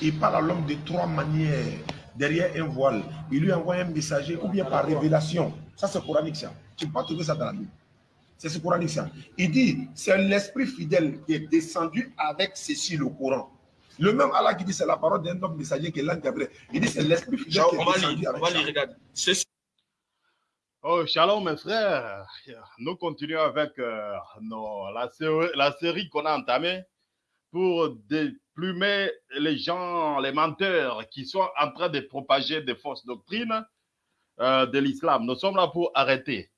Il parle à l'homme de trois manières. Derrière un voile, il lui envoie un messager ou bien par révélation. Ça, c'est coranique, ça. Tu peux pas trouver ça dans la Bible. C'est ce coranique, ça. Il dit, c'est l'esprit fidèle qui est descendu avec ceci, le Coran. Le même Allah qui dit, c'est la parole d'un homme messager qui est l'ange Gabriel. Il dit, c'est l'esprit fidèle qui est descendu on avec va ça. lire, regarde. Ceci Oh, shalom mes frères. Nous continuons avec euh, nos- la, série, la série qu'on a entamée pour déplumer les gens, les menteurs qui sont en train de propager des fausses doctrines euh, de l'islam. Nous sommes là pour arrêter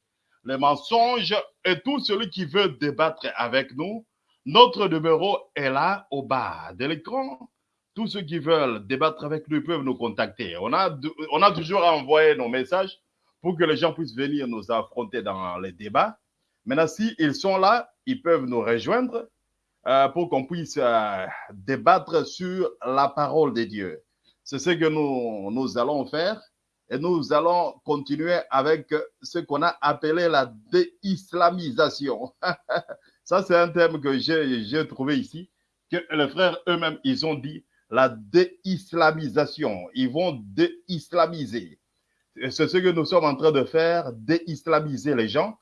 les mensonges et tout celui qui veut débattre avec nous. Notre numéro est là au bas de l'écran. Tous ceux qui veulent débattre avec nous peuvent nous contacter. On a, on a toujours envoyé nos messages pour que les gens puissent venir nous affronter dans les débats. Maintenant, s'ils sont là, ils peuvent nous rejoindre euh, pour qu'on puisse euh, débattre sur la parole de Dieu. C'est ce que nous, nous allons faire et nous allons continuer avec ce qu'on a appelé la déislamisation. Ça, c'est un terme que j'ai trouvé ici, que les frères eux-mêmes, ils ont dit la déislamisation. Ils vont déislamiser. C'est ce que nous sommes en train de faire, déislamiser les gens.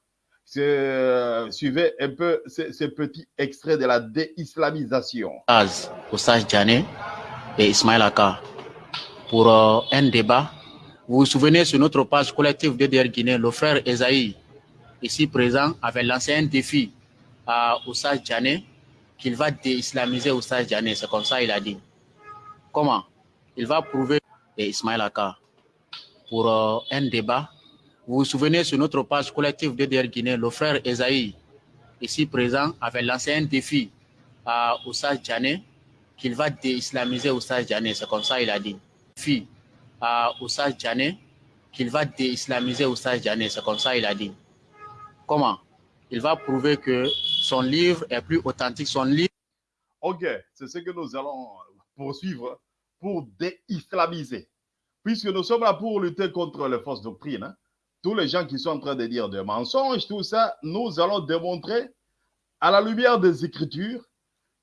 Euh, suivez un peu ce, ce petit extrait de la déislamisation. Az, Oussage Djane et Ismaël Aka pour euh, un débat. Vous vous souvenez sur notre page collective DDR Guinée, le frère Esaïe, ici présent, avait lancé un défi à Oussage Djane qu'il va déislamiser Oussage Djane. C'est comme ça il a dit. Comment? Il va prouver et Ismaël Aka pour euh, un débat. Vous vous souvenez sur notre page collective DDR Guinée, le frère Esaïe, ici présent, avait lancé un défi à Oussage Djane qu'il va déislamiser Oussage Djane. C'est comme ça il a dit. Défi à Oussage Djane qu'il va déislamiser Oussage Djane. C'est comme ça il a dit. Comment? Il va prouver que son livre est plus authentique. Son livre Ok, c'est ce que nous allons poursuivre pour déislamiser. Puisque nous sommes là pour lutter contre les fausses doctrines. hein. Tous les gens qui sont en train de dire des mensonges, tout ça, nous allons démontrer à la lumière des Écritures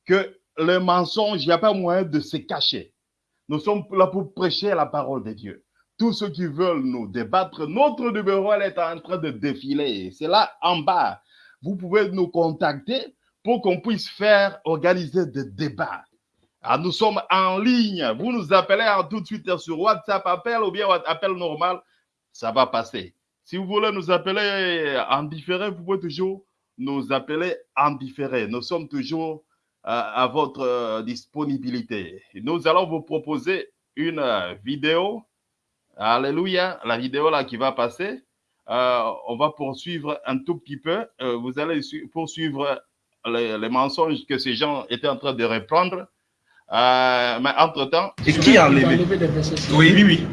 que le mensonge, il n'y a pas moyen de se cacher. Nous sommes là pour prêcher la parole de Dieu. Tous ceux qui veulent nous débattre, notre numéro elle est en train de défiler. C'est là en bas. Vous pouvez nous contacter pour qu'on puisse faire, organiser des débats. Ah, nous sommes en ligne. Vous nous appelez en tout de suite sur WhatsApp, appel ou bien appel normal. Ça va passer. Si vous voulez nous appeler en différé, vous pouvez toujours nous appeler en différé. Nous sommes toujours euh, à votre euh, disponibilité. Nous allons vous proposer une euh, vidéo. Alléluia, la vidéo là qui va passer. Euh, on va poursuivre un tout petit peu. Euh, vous allez su- poursuivre les, les mensonges que ces gens étaient en train de reprendre. Euh, mais entre-temps, Et qui a enlevé Oui, oui, oui.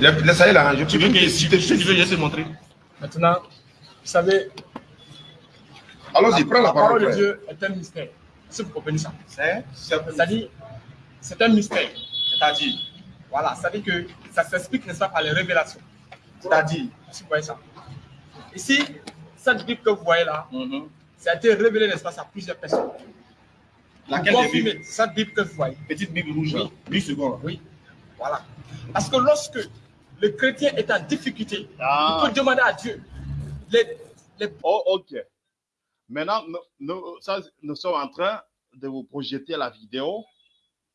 Le- Laissez là, je Tu veux que si tu veux, je vais te montrer Maintenant, vous savez, Allons-y, prends la la parole parole. de. Dieu est un mystère. Est-ce que vous comprenez ça C'est C'est-à-dire, c'est un mystère. C'est-à-dire? Voilà, c'est-à-dire que ça s'explique, n'est-ce pas, par les révélations. C'est-à-dire? Est-ce que vous voyez ça? Ici, cette Bible que vous voyez là, Mhm. ça a été révélé, n'est-ce pas, à plusieurs personnes. Laquelle des Bibles? cette Bible que vous voyez. Petite Bible rouge. Oui. 8 secondes. Oui, voilà. Parce que lorsque le chrétien est en difficulté, Ah. il peut demander à Dieu. Les, les Oh, ok. Maintenant, nous, nous- ça, nous sommes en train de vous projeter la vidéo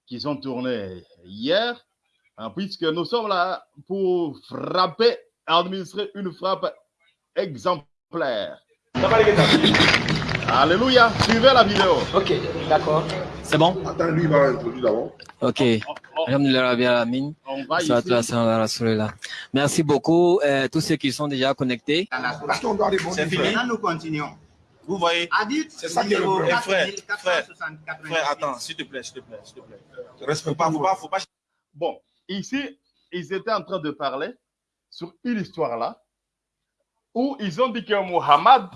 qu'ils ont tournée hier, hein, puisque nous sommes là pour frapper, administrer une frappe exemplaire. Alléluia, suivez la vidéo. Ok, d'accord. C'est bon Attends, lui, il va introduire d'abord. Ok. Merci beaucoup, euh, tous ceux qui sont déjà connectés. C'est fini. Maintenant, nous continuons. Vous voyez C'est ça qui est le problème. Frère, 4464. Frère, attends, s'il te plaît, s'il te plaît, s'il te plaît. Respecte pas, faut pas, faut pas. Bon, ici, ils étaient en train de parler sur une histoire là, où ils ont dit que Muhammad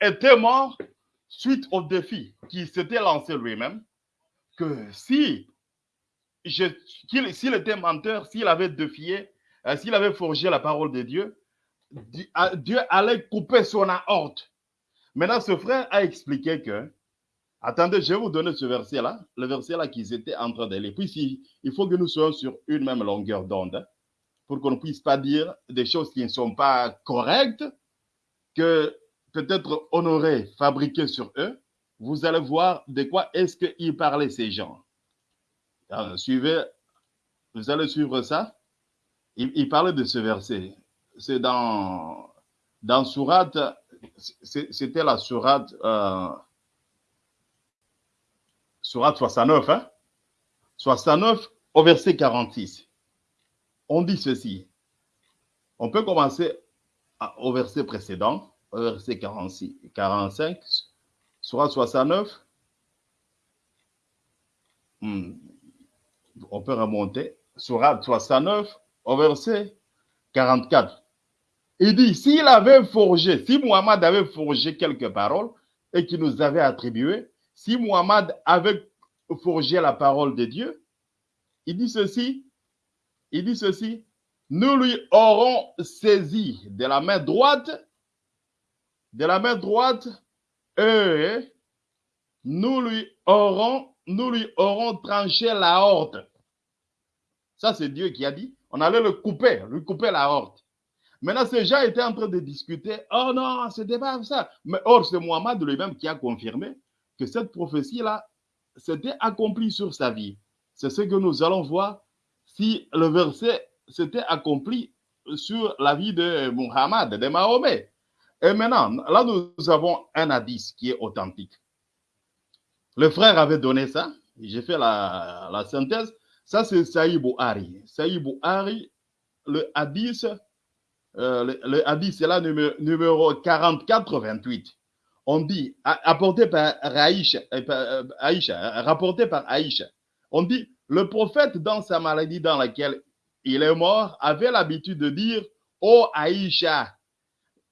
était mort suite au défi qu'il s'était lancé lui-même, que si s'il était menteur, s'il avait défié, euh, s'il avait forgé la parole de Dieu, Di- ah, Dieu allait couper son aorte. Maintenant, ce frère a expliqué que Attendez, je vais vous donner ce verset-là, le verset-là qu'ils étaient en train de lire. Puis il faut que nous soyons sur une même longueur d'onde hein, pour qu'on ne puisse pas dire des choses qui ne sont pas correctes, que peut-être honorées, fabriquées sur eux. Vous allez voir de quoi est-ce qu'ils parlaient ces gens. Suivez, vous allez suivre ça. Il, il parlait de ce verset. C'est dans, dans c'était la Sourate. Euh, Surat 69, hein? 69 au verset 46. On dit ceci. On peut commencer au verset précédent, verset 46, 45, Surat 69. Hmm. On peut remonter. Surat 69 au verset 44. Il dit, s'il avait forgé, si Muhammad avait forgé quelques paroles et qu'il nous avait attribuées, si Muhammad avait forgé la parole de Dieu, il dit ceci, il dit ceci, nous lui aurons saisi de la main droite, de la main droite, nous lui aurons, nous lui aurons tranché la horte. Ça, c'est Dieu qui a dit. On allait le couper, lui couper la horte. Maintenant, ces gens étaient en train de discuter. Oh non, c'était pas ça. Mais or, c'est Muhammad lui-même qui a confirmé que cette prophétie-là s'était accomplie sur sa vie. C'est ce que nous allons voir si le verset s'était accompli sur la vie de Muhammad, de Mahomet. Et maintenant, là, nous avons un hadith qui est authentique. Le frère avait donné ça. J'ai fait la, synthèse. Ça, c'est Saïd Bouhari. Saïd Bouhari, le hadith, euh, le, le hadith, c'est là numéro, numéro 44-28 on dit, apporté par Aïcha, euh, euh, Aïcha, rapporté par Aïcha, on dit, le prophète dans sa maladie dans laquelle il est mort avait l'habitude de dire, oh Aïcha,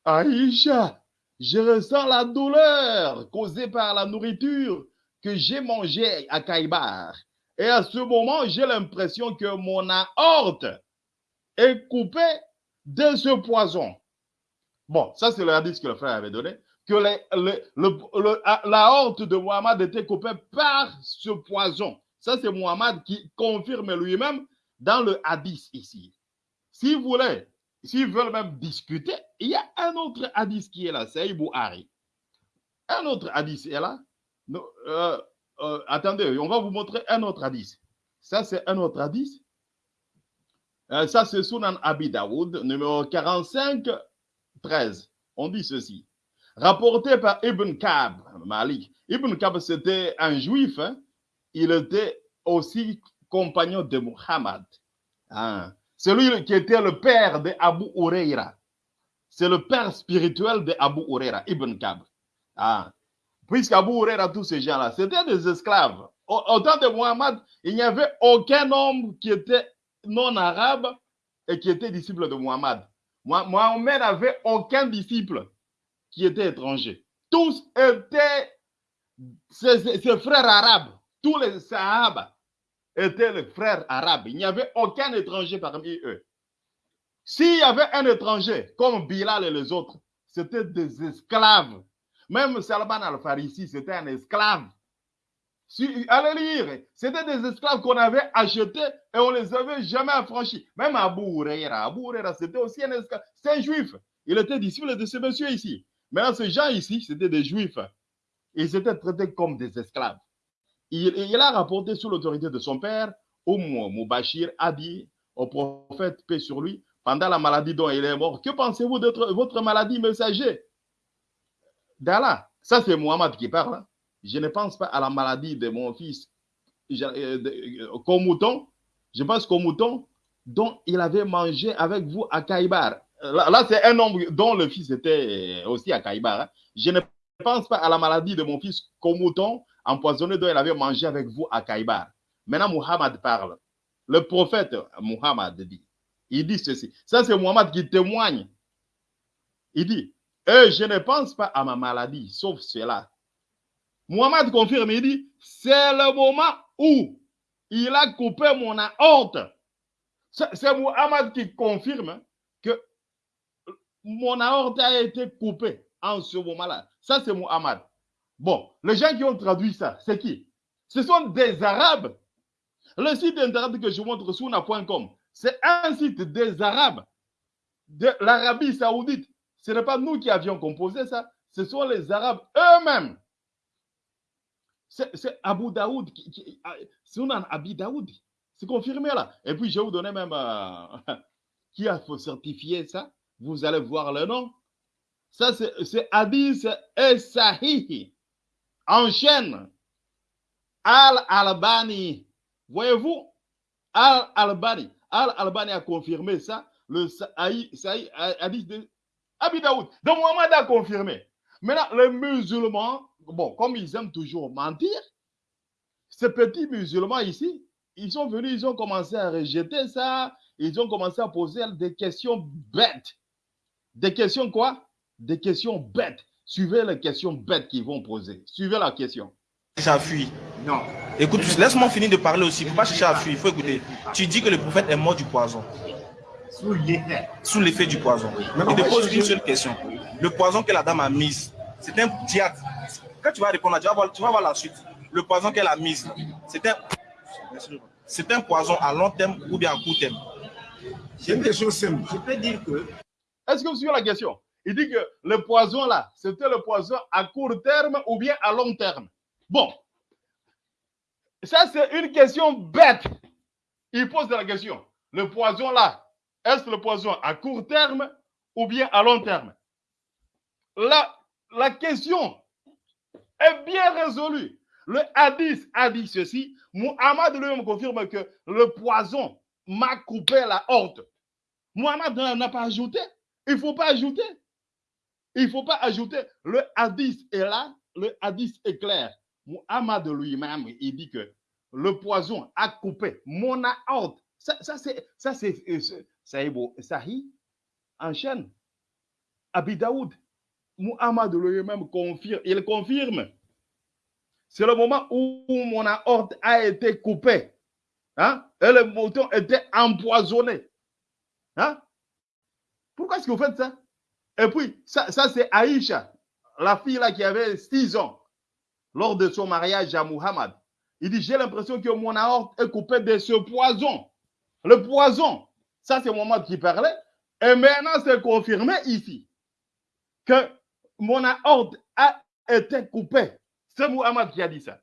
Aïcha, je ressens la douleur causée par la nourriture que j'ai mangée à Kaïbar. Et à ce moment, j'ai l'impression que mon aorte est coupée de ce poison. Bon, ça c'est le hadith que le frère avait donné que le- la horte de Muhammad était coupée par ce poison. Ça, c'est Muhammad qui confirme lui-même dans le hadith ici. Si vous voulez, s'ils veulent même discuter, il y a un autre hadith qui est là, c'est Ibou Hari. Un autre hadith est là. Euh, euh, attendez, on va vous montrer un autre hadith. Ça, c'est un autre hadith. Euh, ça, c'est Sunan Abi numéro 45, 13. On dit ceci rapporté par Ibn Kab, Malik. Ibn Kab, c'était un juif. hein. Il était aussi compagnon de Muhammad. Hein. Celui qui était le père de Abu Huraira. C'est le père spirituel de Abu Huraira, Ibn Kab. Ah. Puisque Abu Huraira, tous ces gens-là, c'était des esclaves. Au, temps de Muhammad, il n'y avait aucun homme qui était non arabe et qui était disciple de Muhammad. Mohamed n'avait aucun disciple qui étaient étrangers. Tous étaient ses, frères arabes. Tous les Sahaba étaient les frères arabes. Il n'y avait aucun étranger parmi eux. S'il y avait un étranger, comme Bilal et les autres, c'était des esclaves. Même Salman al-Farisi, c'était un esclave. Si, allez lire, c'était des esclaves qu'on avait achetés et on les avait jamais affranchis. Même Abu Huraira, Abu Huraira, c'était aussi un esclave. C'est un juif. Il était disciple de ce monsieur ici. Maintenant, ces gens ici, c'était des juifs. Ils étaient traités comme des esclaves. Il, a rapporté sous l'autorité de son père, Oum Moubachir a dit au prophète, paix sur lui, pendant la maladie dont il est mort, que pensez-vous de votre- maladie, messager? D'Allah, ça c'est Mohamed qui parle. hein. Je ne pense pas à la maladie de mon fils euh, euh, qu'au mouton. Je pense qu'au mouton dont il avait mangé avec vous à Kaïbar. Là, là, c'est un homme dont le fils était aussi à Kaïbar. hein. Je ne pense pas à la maladie de mon fils qu'au mouton empoisonné dont il avait mangé avec vous à Kaïbar. Maintenant, Muhammad parle. Le prophète Muhammad dit, il dit ceci. Ça, c'est Muhammad qui témoigne. Il dit, Eh, je ne pense pas à ma maladie, sauf cela. Muhammad confirme, il dit, c'est le moment où il a coupé mon aorte. C'est Muhammad qui confirme que mon aorte a été coupée en ce moment-là. Ça, c'est Muhammad. Bon, les gens qui ont traduit ça, c'est qui? Ce sont des Arabes. Le site internet que je montre sur na.com, c'est un site des Arabes de l'Arabie Saoudite. Ce n'est pas nous qui avions composé ça, ce sont les Arabes eux-mêmes. C'est Abu Daoud, qui, qui, Sunan Abi Daoud. C'est confirmé là. Et puis je vais vous donner même euh, qui a certifié ça. Vous allez voir le nom. Ça, c'est Hadith et Sahih. En chaîne. Al-Albani. Voyez-vous? Al-Albani. Al-Albani a confirmé ça. Le Sahih, Hadith de Abi Daoud. Donc Mohamed a confirmé. Maintenant, les musulmans, bon, comme ils aiment toujours mentir, ces petits musulmans ici, ils sont venus, ils ont commencé à rejeter ça, ils ont commencé à poser des questions bêtes. Des questions quoi? Des questions bêtes. Suivez les questions bêtes qu'ils vont poser. Suivez la question. Fuir. Non. Écoute, laisse-moi finir de parler aussi. Il ne faut pas chercher à fuir. Il faut écouter. Tu dis que le prophète est mort du poison. Sous l'effet. Sous l'effet du poison. Il te pose une seule question. Le poison que la dame a mis, c'est un diable. Quand tu vas répondre, tu vas voir, tu vas voir la suite. Le poison qu'elle a mis, c'est un, c'est un poison à long terme ou bien à court terme. J'ai des choses simples. Je peux dire que. Est-ce que vous suivez la question? Il dit que le poison là, c'était le poison à court terme ou bien à long terme. Bon. Ça, c'est une question bête. Il pose la question. Le poison là, est-ce le poison à court terme ou bien à long terme? La, question est bien résolue. Le hadith a dit ceci. Muhammad lui-même confirme que le poison m'a coupé la horte. Muhammad n'a pas ajouté. Il ne faut pas ajouter. Il ne faut pas ajouter. Le hadith est là. Le hadith est clair. Muhammad lui-même, il dit que le poison a coupé mon horte. Ça, ça c'est ça c'est Sahih enchaîne. Abi Daoud. Muhammad lui-même confirme. Il confirme. C'est le moment où mon aorte a été coupée. Hein? Et le mouton était empoisonné. Hein? Pourquoi est-ce que vous faites ça? Et puis, ça, c'est Aïcha, la fille là qui avait 6 ans, lors de son mariage à Muhammad. Il dit, j'ai l'impression que mon aorte est coupée de ce poison. Le poison. Ça, c'est Muhammad qui parlait. Et maintenant, c'est confirmé ici que mon aorte a été coupée. C'est Muhammad qui a dit ça.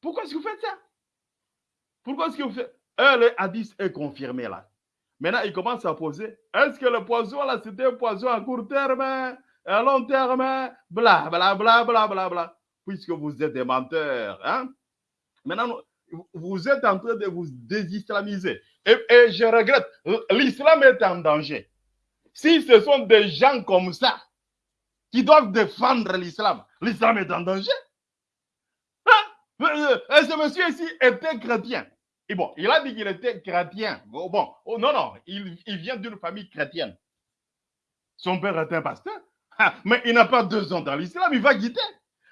Pourquoi est-ce que vous faites ça? Pourquoi est-ce que vous faites? Euh, Le hadith est confirmé là. Maintenant, il commence à poser est-ce que le poison là, c'était un poison à court terme, à long terme Bla, bla, bla, bla, bla. Puisque vous êtes des menteurs. Hein? Maintenant, vous êtes en train de vous désislamiser. Et, je regrette, l'islam est en danger. Si ce sont des gens comme ça qui doivent défendre l'islam, l'islam est en danger. Hein? Ce monsieur ici était chrétien. Et bon, il a dit qu'il était chrétien. Bon, oh, non, non, il, il vient d'une famille chrétienne. Son père était un pasteur. Mais il n'a pas deux ans dans l'islam, il va quitter.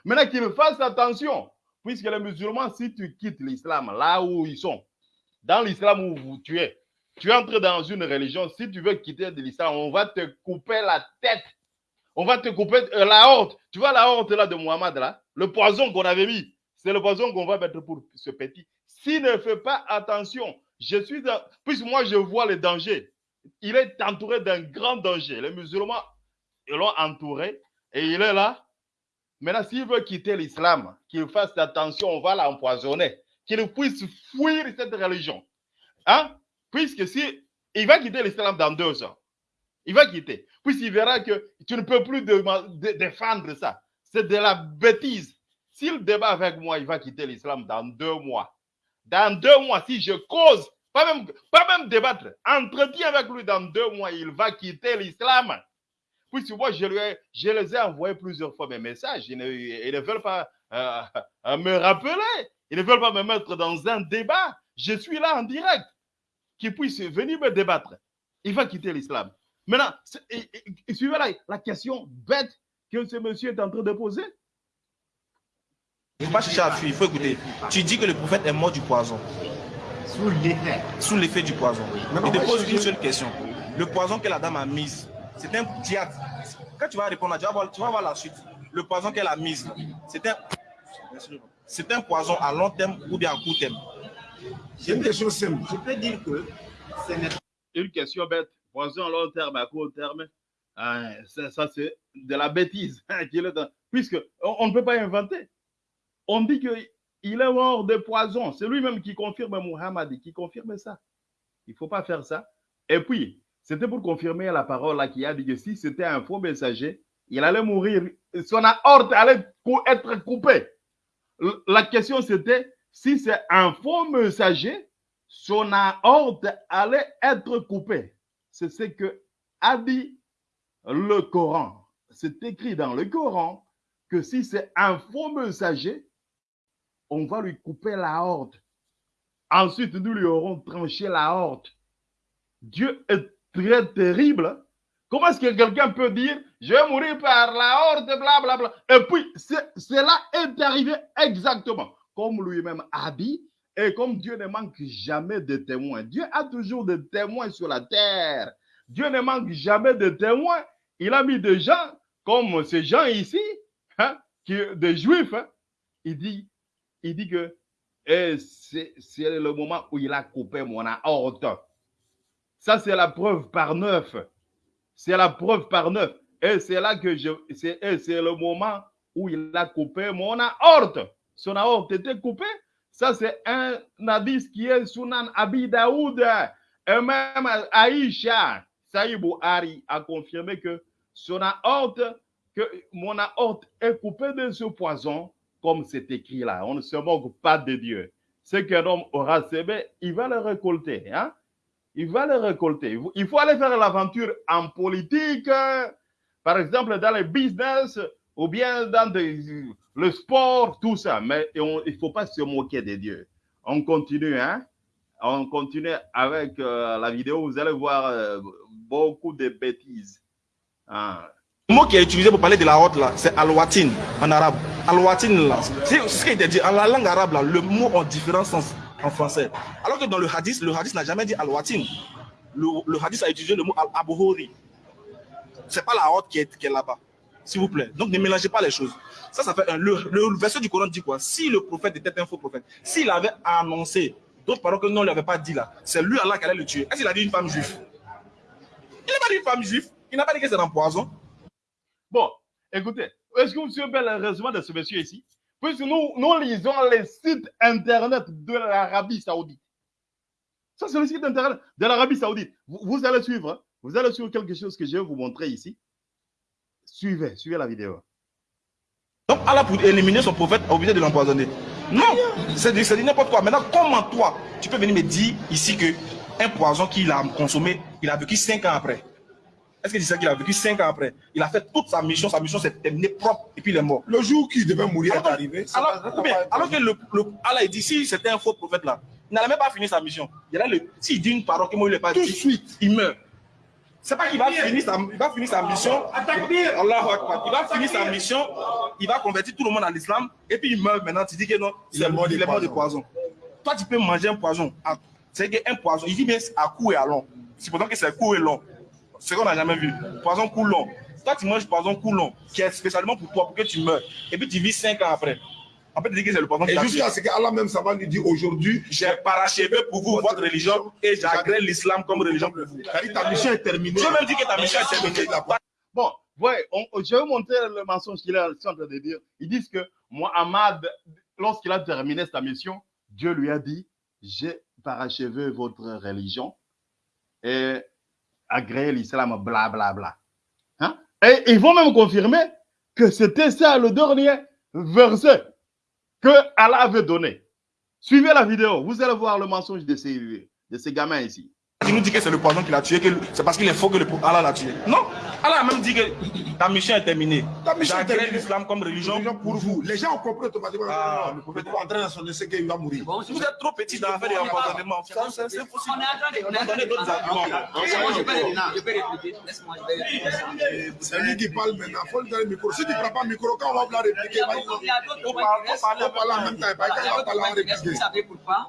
Maintenant qu'il fasse attention, puisque les musulmans, si tu quittes l'islam, là où ils sont, dans l'islam où vous, tu es, tu entres dans une religion, si tu veux quitter de l'islam, on va te couper la tête. On va te couper la horte. Tu vois la horte là de Muhammad là, le poison qu'on avait mis, c'est le poison qu'on va mettre pour ce petit. S'il ne fait pas attention, je suis dans... Puisque moi je vois le danger. Il est entouré d'un grand danger. Les musulmans l'ont entouré et il est là. Maintenant, s'il veut quitter l'islam, qu'il fasse attention, on va l'empoisonner. Qu'il puisse fuir cette religion. Hein? Puisque si il va quitter l'islam dans deux ans, il va quitter. Puisqu'il verra que tu ne peux plus défendre ça. C'est de la bêtise. S'il débat avec moi, il va quitter l'islam dans deux mois. Dans deux mois, si je cause, pas même, pas même débattre, entretien avec lui dans deux mois, il va quitter l'islam. Puisque moi, je, lui ai, je les ai envoyé plusieurs fois mes messages. Ils ne, ils ne veulent pas euh, me rappeler. Ils ne veulent pas me mettre dans un débat. Je suis là en direct. Qui puisse venir me débattre. Il va quitter l'islam. Maintenant, suivez la, la question bête que ce monsieur est en train de poser. Il ne faut pas chercher à fuir, il faut écouter. Tu dis que le prophète est mort du poison. Sous l'effet. Sous l'effet du poison. Il te pose une seule question. Le poison que la dame a mis, c'est un diable. Quand tu vas répondre, tu vas voir, tu vas voir la suite. Le poison qu'elle a mis, C'est un, c'est un poison à long terme ou bien à court terme? J'ai une question simple. Je peux dire que ce n'est Une question bête. Poison à long terme, à court terme, hein, ça, ça, c'est de la bêtise. qu'il est dans- Puisque on, on ne peut pas inventer. On dit qu'il est mort de poison. C'est lui-même qui confirme Muhammad, qui confirme ça. Il ne faut pas faire ça. Et puis, c'était pour confirmer la parole qui a dit que si c'était un faux messager, il allait mourir. Son aorte allait être coupée. La question c'était si c'est un faux messager, son aorte allait être coupée. C'est ce que a dit le Coran. C'est écrit dans le Coran que si c'est un faux messager, on va lui couper l'aorte. Ensuite, nous lui aurons tranché l'aorte. Dieu est très terrible. Comment est-ce que quelqu'un peut dire je vais mourir par l'aorte, blablabla. Et puis, cela est arrivé exactement comme lui-même a dit. Et comme Dieu ne manque jamais de témoins, Dieu a toujours des témoins sur la terre. Dieu ne manque jamais de témoins. Il a mis des gens comme ces gens ici, hein, des juifs. hein. Il, dit, il dit que eh, c'est le moment où il a coupé mon aorte. Ça, c'est la preuve par neuf. C'est la preuve par neuf. Et c'est là que je. C'est c'est le moment où il a coupé mon aorte. Son aorte était coupée. Ça, c'est un hadith qui est Sunan Abi Daoud. Et même Aïcha, Saïd Bouhari a confirmé que son aorte, que mon aorte est coupée de ce poison, comme c'est écrit là. On ne se moque pas de Dieu. Ce qu'un homme aura semé, il va le récolter. Hein? Il va le récolter. Il faut- aller faire l'aventure en politique, par exemple dans le business ou bien dans le sport, tout ça. Mais il ne faut pas se moquer de Dieu. On continue, hein? On continue avec euh, la vidéo. Vous allez voir euh, beaucoup de bêtises. Ah. Le mot qui est utilisé pour parler de la honte là, c'est al-watin en arabe. Al-watin là, c'est ce qui était dit. En la langue arabe là, le mot a différents sens en français. Alors que dans le hadith, le hadith n'a jamais dit al-watin. Le, hadith a utilisé le mot al-abhori. C'est pas la honte qui est, là-bas. S'il vous plaît. Donc ne mélangez pas les choses. Ça, ça fait un. Le, verset du Coran dit quoi? Si le prophète était un faux prophète, s'il avait annoncé d'autres paroles que nous ne lui pas dit là, c'est lui Allah qui allait le tuer. Est-ce qu'il a dit une femme juive? Il n'a pas dit une femme juive. Il n'a pas dit que c'est un poison. Bon, écoutez, est-ce que vous suivez le résumé de ce monsieur ici? Puisque nous, nous lisons les sites internet de l'Arabie Saoudite. Ça, c'est le site internet de l'Arabie Saoudite. Vous, allez suivre. hein. Vous allez suivre quelque chose que je vais vous montrer ici. Suivez, suivez la vidéo. Donc Allah pour éliminer son prophète a obligé de l'empoisonner. Non, c'est dit, n'importe quoi. Maintenant, comment toi, tu peux venir me dire ici que un poison qu'il a consommé, il a vécu 5 ans après? Est-ce que sais qu'il a vécu 5 ans après? Il a fait toute sa mission, sa mission s'est terminée propre et puis il est mort. Le jour qu'il devait mourir est Alors, arrivé. ça alors, bien, que le, le- Allah il dit si c'était un faux prophète là, il n'allait même pas finir sa mission. Il allait le, s'il dit une parole que moi il n'est pas Tout de dit, suite. il meurt. C'est pas qu'il va finir sa, il va finir sa mission. Allahu Akbar. Il va finir sa mission, il va convertir tout le monde à l'islam et puis il meurt maintenant. Tu dis que non, Il est mort de il est mort de poison. Toi, tu peux manger un poison. à- C'est qu'un poison, il dit bien à court et à long. Supposons que c'est court et long. Ce qu'on n'a jamais vu. Poison court long. Toi, tu manges poison court long, qui est spécialement pour toi, pour que tu meurs. Et puis tu vis 5 ans après. On peut te dire que c'est le poison Et jusqu'à ce qu'Allah même ça va nous dire aujourd'hui, J'ai parachevé pour vous votre religion et j'agrée l'islam comme religion pour vous. Ta mission est terminée. Dieu même dit que ta mission est terminée. Bon, ouais, on- je vais montrer le mensonge qu'il est en train de dire. Ils disent que Mohammed, lorsqu'il a terminé sa mission, Dieu lui a dit J'ai parachevé votre religion et agréé l'islam, bla bla bla. Hein? Et ils vont même confirmer que c'était ça le dernier verset que Allah avait donné. Suivez la vidéo, vous allez voir le mensonge de ces, de ces gamins ici. Il nous dit que c'est le poison qui l'a tué, que c'est parce qu'il est faux que le Allah l'a tué. Non, Allah a même dit que ta mission est terminée. Ta mission est terminée. l'islam comme religion. Religion pour vous. Les gens ont compris automatiquement. Ah, le prophète est en train de s'annoncer qu'il va mourir. Bon, Vous êtes trop petit dans l'affaire de l'empoisonnement. Ça, C'est c'est On est en train de On a donné d'autres arguments. Je vais répéter, je vais répéter. Laisse-moi. C'est lui qui parle maintenant. Il faut lui donner le micro. Si tu ne prends pas le micro, quand on va vouloir répliquer, il va dire non. Il y a d'autres Faut points parler- en même temps. Il va parler en restent. Vous répliquer. savez pourquoi?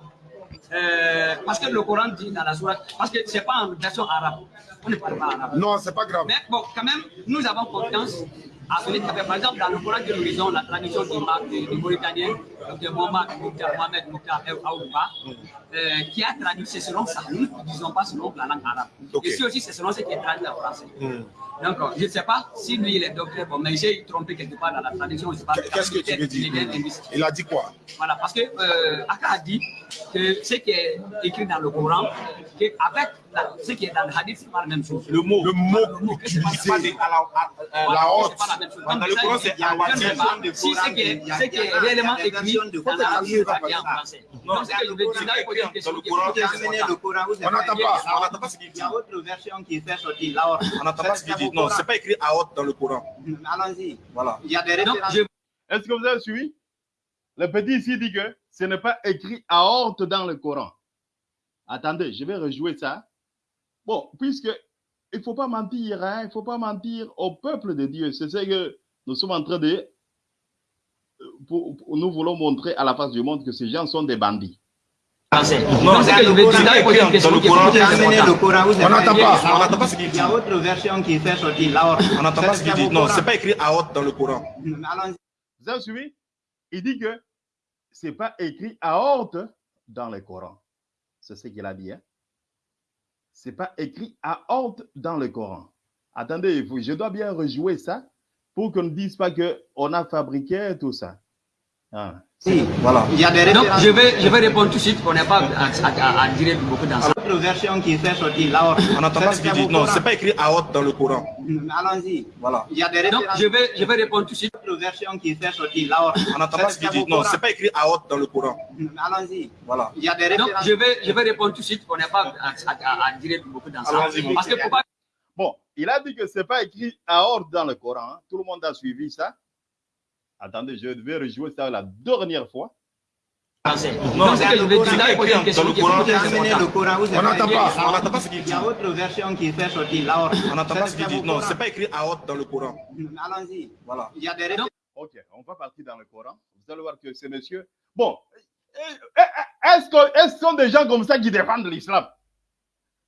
Euh, Parce que le Coran dit dans la sourate, parce que ce n'est pas en version arabe. On ne parle pas arabe. Non, c'est pas grave. Mais bon, quand même, nous avons confiance à celui qui par exemple, dans le Coran nous lisons, la tradition du, Mauritanien, de Mohamed Mouktar Aouba, euh, qui a traduit, c'est selon ça, nous ne disons pas selon la langue arabe. Ok. Ici aussi, c'est selon ce qui est traduit en français. Hmm. Donc, je ne sais pas si lui, il est docteur, bon, mais j'ai trompé quelque part dans la traduction. Qu'est-ce que tu veux dire? Il a dit quoi? Voilà, parce que euh, Aka a dit que ce qui est écrit dans le Coran, que avec la- ce qui est dans le hadith, c'est pas la même chose. Le mot. Le mot utilisé. À la- à- la c'est honte. pas la même chose. Dans le Coran, il c'est sais pas Si ce qui est, est réellement écrit dans pas bien en français. Donc, ce que je veux dire, là, il faut question Dans le est Coran. On n'entend pas. On n'entend pas ce qu'il Il dit. y a autre version qui fait sortir la honte. On n'entend pas ce qu'il dit. Non, c'est pas écrit à haute dans le Coran. Allons-y. Voilà. Il y a des Donc, références. je Est-ce que vous avez suivi? Le petit ici dit que ce n'est pas écrit à horte dans le Coran. Attendez, je vais rejouer ça. Bon, puisque il ne faut pas mentir, hein, il ne faut pas mentir au peuple de Dieu. C'est ce que nous sommes en train de... pour- pour- nous voulons montrer à la face du monde que ces gens sont des bandits. Non, ce il Dans le Coran, On n'entend pas. On n'entend pas ce qu'il Il dit. y a autre version qui fait sortir la honte. On n'entend pas ce qu'il dit. Non, c'est pas écrit à haute dans le Coran. Vous avez suivi? Il dit que ce n'est pas écrit à horte dans le Coran. C'est ce qu'il a dit. Hein? Ce n'est pas écrit à horte dans le Coran. Attendez, je dois bien rejouer ça pour qu'on ne dise pas qu'on a fabriqué tout ça. Ah. Si. Voilà. Il y a des Donc, je vais, je vais répondre tout de suite. On n'est pas à, à, à dire beaucoup dans ça. Autre version qui fait sortir la honte. On n'entend pas ce qu'il dit. Non, c'est pas écrit à haute dans le Coran. Allons-y. Voilà. Il y a des Donc, je vais, je vais répondre tout de suite. Autre version qui fait sortir la honte. On n'entend pas ce qu'il dit. Non, c'est pas écrit à haute dans le Coran. Allons-y. Voilà. Il y a des Donc, je vais, je vais répondre tout de suite. On n'est pas à, à, à dire beaucoup dans ça. Allons-y, Parce que pourquoi Bon, il a dit que ce n'est pas écrit à ordre dans le Coran. hein. Tout le monde a suivi ça. Attendez, je vais rejouer ça la dernière fois. Non, ce que je dire, il dans le Coran, On n'entend pas. On n'entend pas ce qu'il Il dit. y a autre version qui fait sortir la honte. On n'entend pas ce qu'il dit. Non, c'est pas écrit à haute dans le Coran. Allons-y. Voilà. Il y a des références. Ok, on va partir dans le Coran. Vous allez voir que ces messieurs. Bon, eh, eh, est-ce que est-ce que ce sont des gens comme ça qui défendent l'islam?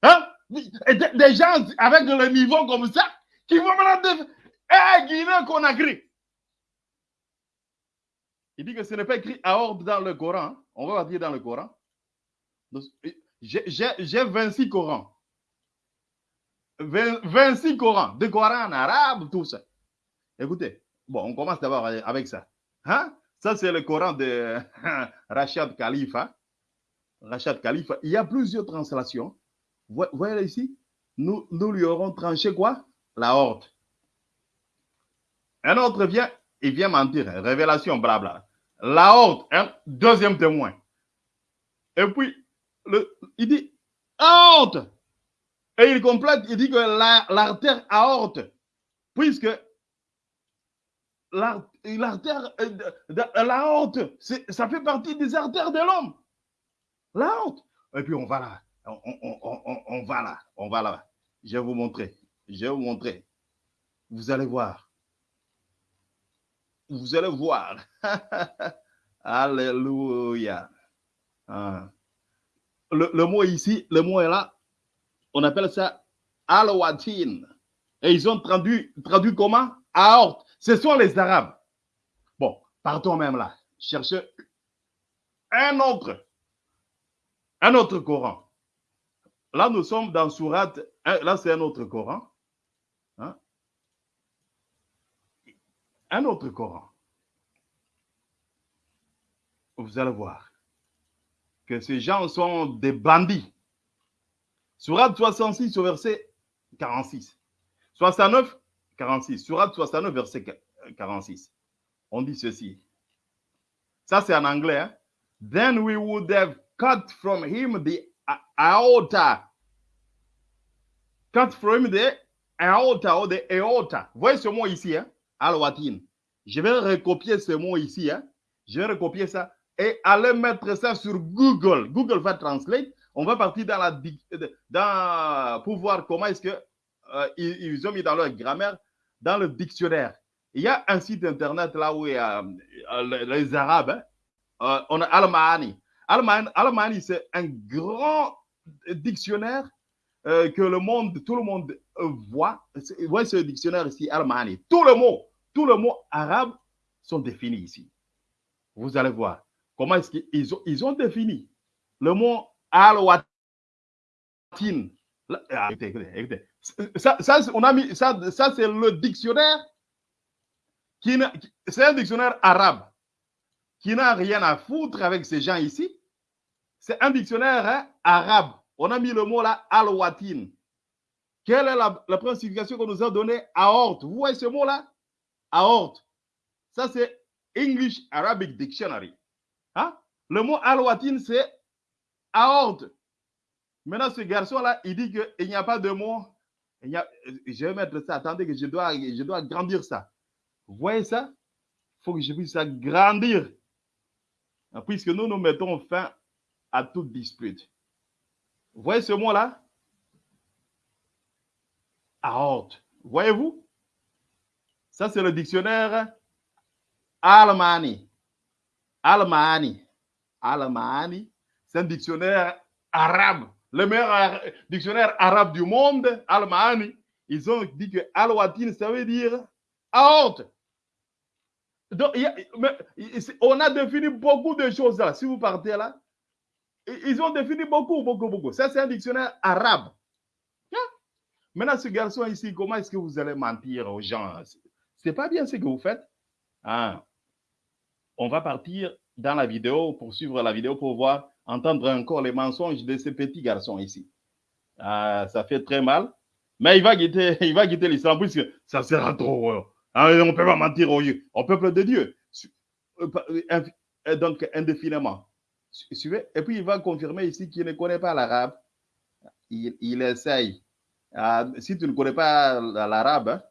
Hein? Des, gens avec le niveau comme ça qui vont maintenant défendre. Eh, Guinée Conakry Il dit que ce n'est pas écrit ordre dans le Coran. On va partir dans le Coran. J'ai j'ai- j'ai 26 Corans. 20 26 Corans. Des Corans en arabe, tout ça. Écoutez, bon, on commence d'abord avec ça. Hein? Ça, c'est le Coran de Rachad Khalifa. Rachad Khalifa. Il y a plusieurs translations. Vous voyez ici, nous, nous lui aurons tranché quoi? La horde. Un autre vient, il vient mentir. Révélation, blabla. La horde, un deuxième témoin. Et puis, il dit honte. Et il complète, il dit que la- l'artère aorte, puisque l'ar- l'artère, euh, de- de- la honte, c'est- ça fait partie des artères de l'homme. La honte. Et puis on va là, on- on va là, on va là. Je vais vous montrer, je vais vous montrer. Vous allez voir. Vous allez voir. Alléluia. Ah. Le, mot ici, le mot est là. On appelle ça al-watin. Et ils ont traduit, traduit comment? Aorte. Ce sont les Arabes. Bon, partons même là. Cherchez un autre. Un autre Coran. Là, nous sommes dans Surat. un- Là, c'est un autre Coran. Hein? Un autre Coran. Vous allez voir que ces gens sont des bandits. Surat 66 au verset 46. 69, 46. Surat 69, verset 46. On dit ceci. Ça, c'est en anglais. hein. Then we would have cut from him the aorta. Cut from him the aorta ou the aorta. Vous voyez ce mot ici, hein? Al-Watin. Je vais recopier ce mot ici. Hein? Je vais recopier ça et aller mettre ça sur Google. Google va translate. On va partir dans la dic- dans, pour voir comment est-ce que euh, ils, ont mis dans leur grammaire dans le dictionnaire. Il y a un site internet là où il y a euh, les, Arabes. hein. Euh, on a Al-Mahani. Al-Mahani, c'est un grand dictionnaire euh, que le monde, tout le monde euh, voit. Voyez ce dictionnaire ici, Al-Mahani. Tout le mot, tous les mots arabes sont définis ici. Vous allez voir comment est-ce qu'ils ont, ils ont défini le mot al-watin. Ah. Ça, on a mis, ça, ça c'est le dictionnaire qui c'est un dictionnaire arabe qui n'a rien à foutre avec ces gens ici. C'est un dictionnaire hein, arabe. On a mis le mot là, al-watin. Quelle est la, la signification qu'on nous a donnée Aorte. Vous voyez ce mot-là Aorte. Ça, c'est English Arabic Dictionary. Hein? Le mot al-watin, c'est aorte. Maintenant, ce garçon-là, il dit qu'il n'y a pas de mot. il n'y a- je vais mettre ça. Attendez, que je dois, je dois grandir ça. Vous voyez ça? Il faut que je puisse agrandir. Puisque nous, nous mettons fin à toute dispute. Vous voyez ce mot-là? Aorte. Voyez-vous? Ça, c'est le dictionnaire Almani. Almani. Almani. C'est un dictionnaire arabe. Le meilleur dictionnaire arabe du monde, Almani. Ils ont dit que Al-Watin, ça veut dire aorte. Donc, on a défini beaucoup de choses là. Si vous partez là, ils ont défini beaucoup, beaucoup, beaucoup. Ça, c'est un dictionnaire arabe. Maintenant, ce garçon ici, comment est-ce que vous allez mentir aux gens? C'est- pas bien ce que vous faites. Ah. On va partir dans la vidéo, pour suivre la vidéo, pour voir, entendre encore les mensonges de ce petit garçon ici. Ah, ça fait très mal. Mais il va quitter, il va quitter l'islam puisque ça sera trop. euh, hein, on ne peut pas mentir au, au peuple de Dieu. Euh, euh, euh, Donc, indéfiniment. Su- Suivez. Et puis, il va confirmer ici qu'il ne connaît pas l'arabe. Il, essaye. Ah, si tu ne connais pas l'arabe, hein,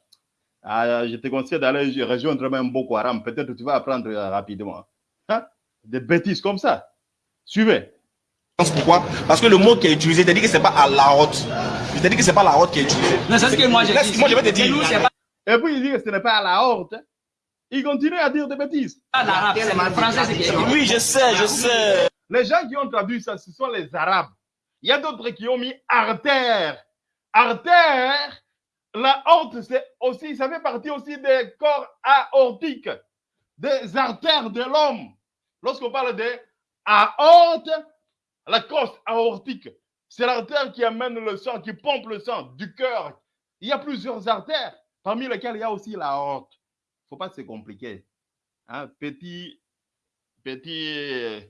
ah, je te conseille d'aller rejoindre même Boko Haram. Peut-être que tu vas apprendre euh, rapidement. Hein? Des bêtises comme ça. Suivez. Pourquoi? Parce que le mot qui est utilisé, t'as dit que c'est pas à la haute. Je t'ai dit que c'est pas la haute qui est utilisée. Non, c'est ce que moi j'ai Laisse- dit. Moi, je vais te dire. Chez nous, c'est pas Et puis, il dit que ce n'est pas à la honte. Il continue à dire des bêtises. l'arabe, c'est le français, c'est Oui, je sais, je sais. Les gens qui ont traduit ça, ce sont les Arabes. Il y a d'autres qui ont mis artère. Artère, la honte, c'est aussi, ça fait partie aussi des corps aortiques, des artères de l'homme. Lorsqu'on parle de aorte, la crosse aortique, c'est l'artère qui amène le sang, qui pompe le sang du cœur. Il y a plusieurs artères, parmi lesquelles il y a aussi la aorte. Il ne faut pas se compliquer. Hein, petit, petit euh,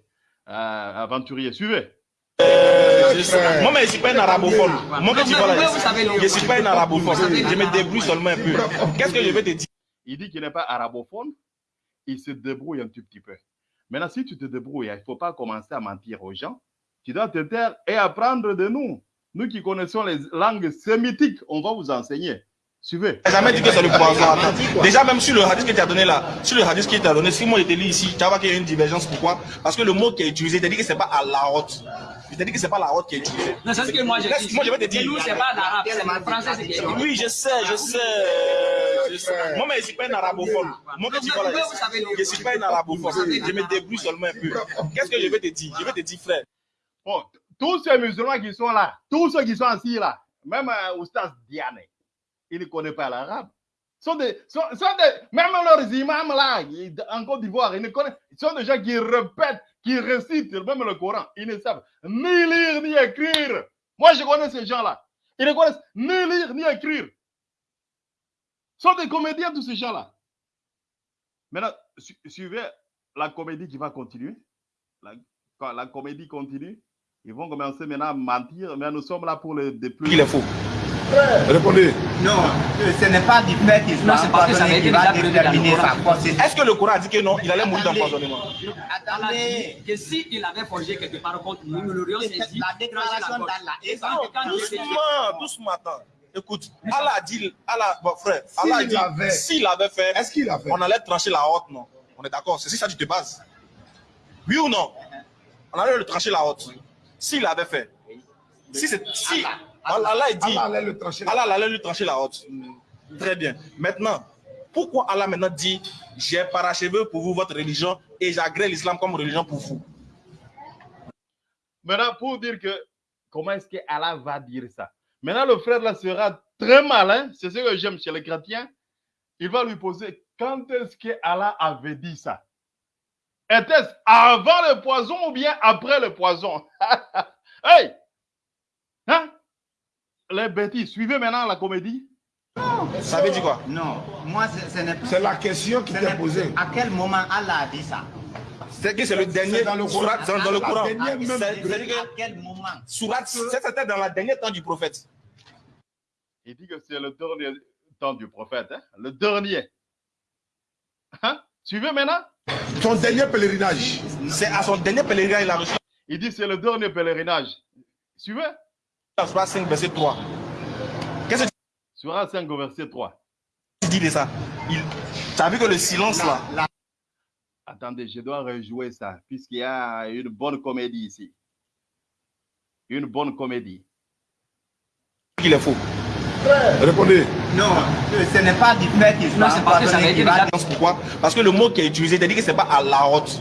aventurier, suivez. Je sais. Moi, mais je suis pas un arabophone. Moi, que tu je suis pas un arabophone. Je me débrouille seulement un peu. Qu'est-ce que je vais te dire? Il dit qu'il n'est pas arabophone, il se débrouille un tout petit peu. Maintenant, si tu te débrouilles, il ne faut pas commencer à mentir aux gens. Tu dois te taire et apprendre de nous. Nous qui connaissons les langues sémitiques, on va vous enseigner. Suivez. J'ai jamais dit que c'est le poison. Déjà, même sur le hadith que tu as donné là, sur le hadith qui t'a donné, si moi te lis ici, tu vas voir qu'il y a une divergence. Pourquoi? Parce que le mot qui est utilisé, tu dit que c'est pas à la haute. Je t'ai dit que c'est pas la haute qui est utilisée. Non, c'est ce que moi j'ai dit. Moi, je vais te dire. nous, c'est pas l'arabe, c'est le français, Oui, je sais, je sais. je sais. Moi, mais je suis pas un arabophone. Moi, tu je suis pas un arabophone. Je me débrouille seulement un peu. Qu'est-ce que je vais te dire? Je vais te dire, frère. Bon, tous ces musulmans qui sont là, tous ceux qui sont assis là, même euh, Oustaz Diane, il ne connaît pas l'arabe. Sont des, sont, sont même leurs imams là, ils- en Côte d'Ivoire, ils ne connaissent, ils sont des gens qui répètent, qui récitent même le Coran. Ils ne savent ni lire ni écrire. Moi, je connais ces gens-là. Ils ne connaissent ni lire ni écrire. Sont des comédiens, tous ces gens-là. Maintenant, su- suivez la comédie qui va continuer. La, quand la comédie continue, ils vont commencer maintenant à mentir, mais nous sommes là pour le déplumer. Il est faux. Répondez. Non, ce n'est pas du fait qu'il Non, soit c'est parce que ça avait empoisonné qui va déterminer sa force. Est-ce que le Coran a dit que non, il allait mourir d'empoisonnement? Allah Attendez. dit que s'il avait forgé quelque part contre nous, nous l'aurions saisi. La déclaration d'Allah. Dit- Doucement, doucement, attends. Écoute, Allah a dit, Allah, bon, frère, S'il Allah a dit, s'il avait fait, Est-ce qu'il a fait on allait trancher la haute, non? On est d'accord, c'est si ça tu te bases. Oui ou non? On allait le trancher la haute. S'il avait fait. Si c'est, si, Allah, Allah a dit, Allah allait le trancher. Allah allait lui trancher la haute. Très bien. Maintenant, pourquoi Allah maintenant dit, j'ai parachevé pour vous votre religion et j'agrée l'islam comme religion pour vous? Maintenant, pour dire que comment est-ce que Allah va dire ça? Maintenant, le frère là sera très malin. C'est ce que j'aime chez les chrétiens. Il va lui poser quand est-ce que Allah avait dit ça? Était-ce avant le poison ou bien après le poison? Hey Hein? Les bêtises, suivez maintenant la comédie. Ça veut dire quoi? Non, moi, ce n'est pas. C'est la question qui t'est posée. À quel moment Allah a dit ça? C'est que c'est le dernier dans le Coran. dans, dans le Coran. À que quel moment? surat, c'est- c'était dans la dernière temps du prophète. Il dit que c'est le dernier temps du prophète. hein, Le dernier. Hein? Suivez maintenant Son dernier pèlerinage. C'est à son dernier pèlerinage il a reçu Il dit c'est le dernier pèlerinage. Suivez la surat 5 verset 3. Qu'est-ce que Surah 5 au verset 3. tu dis de ça? Il... Tu as vu que le silence là, Attendez, je dois rejouer ça, puisqu'il y a une bonne comédie ici. Une bonne comédie. il est faux. Répondez. Non, ce n'est pas du fait qu'il soit Non, c'est parce que ça été déjà- Pourquoi Parce que le mot qui est utilisé, dit que c'est pas à la haute.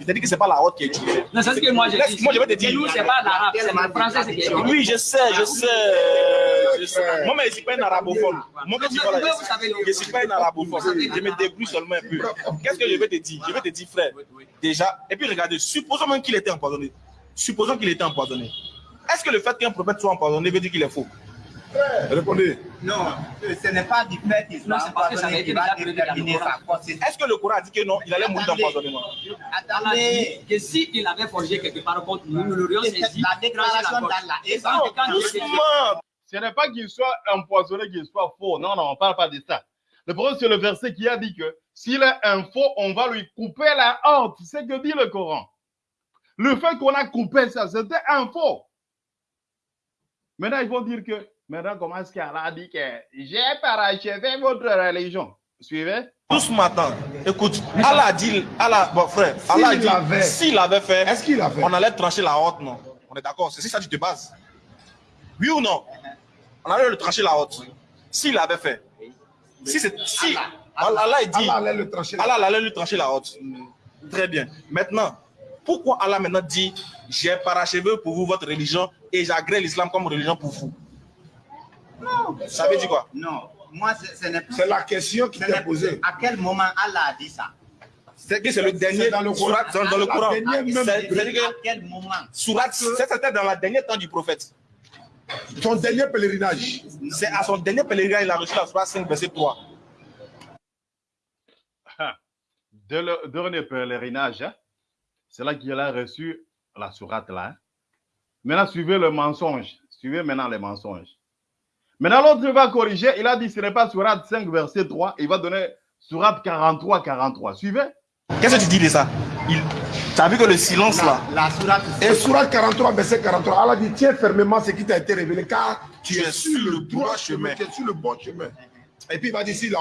Il t'a dit que c'est pas la haute qui est utilisée. Non, c'est ce que moi dit. Moi je vais te dire. nous, c'est pas l'arabe, c'est le français, qui est Oui, je sais, je sais. Je sais. Moi, mais je ne suis pas un arabophone. Moi, quand tu savez, je ne suis pas un arabophone. Je me débrouille seulement un peu. Qu'est-ce que je vais te dire? Je vais te dire, frère, déjà, et puis regardez, supposons même qu'il était empoisonné. Supposons qu'il était empoisonné. Est-ce que le fait qu'un prophète soit empoisonné veut dire qu'il est faux? Répondez. Non, ce n'est pas du fait qu'il soit c'est parce que ça empoisonné va déterminer sa consistance. Est-ce que le Coran a dit que non, il allait mourir d'empoisonnement? Attendez, que s'il avait forgé quelque part contre nous, nous l'aurions saisi. la déclaration d'Allah. il Doucement Ce n'est pas qu'il soit empoisonné, qu'il soit faux. Non, non, on ne parle pas de ça. Le problème, c'est le verset qui a dit que s'il est un faux, on va lui couper la honte. C'est ce que dit le Coran. Le fait qu'on a coupé ça, c'était un faux. Maintenant, ils vont dire que, maintenant, comment est-ce qu'Allah a dit que j'ai parachevé votre religion? Suivez Doucement, attends. Écoute, Allah a dit, Allah, bon frère, Allah a dit, l'avait. s'il avait fait, Est-ce qu'il a fait on allait trancher la haute, non? On est d'accord, c'est ça que tu te bases. Oui ou non? On allait le trancher la haute. S'il avait fait. Si c'est. Si. Allah, Allah, il dit. Allah allait le trancher. Allah allait lui trancher la haute. Très bien. Maintenant, pourquoi Allah maintenant dit j'ai parachevé pour vous votre religion et j'agrée l'islam comme religion pour vous? Ça veut dire quoi? Non, moi, ce, ce n'est C'est la question qui t'est posée. À quel moment Allah a dit ça? C'est que c'est le dernier C'est dans le Coran. surat- dans, dans le Coran. C'est-à-dire À que quel moment? surat, c'était dans la dernière temps du prophète. Son dernier pèlerinage. C'est à son dernier pèlerinage, il a reçu la surat 5, verset 3. de le dernier pèlerinage, hein, c'est là qu'il a reçu la sourate là. hein. Maintenant, suivez le mensonge. Suivez maintenant les mensonges. Maintenant, l'autre va corriger. Il a dit ce n'est pas sourate 5, verset 3. Il va donner sourate 43, 43. Suivez. Qu'est-ce que tu dis de ça il... Tu as vu que le silence là, La Et Surat 43, verset 43, Allah dit Tiens fermement ce qui t'a été révélé, car tu es sur le droit chemin, tu es sur le bon chemin. Et puis il va dire s'il a,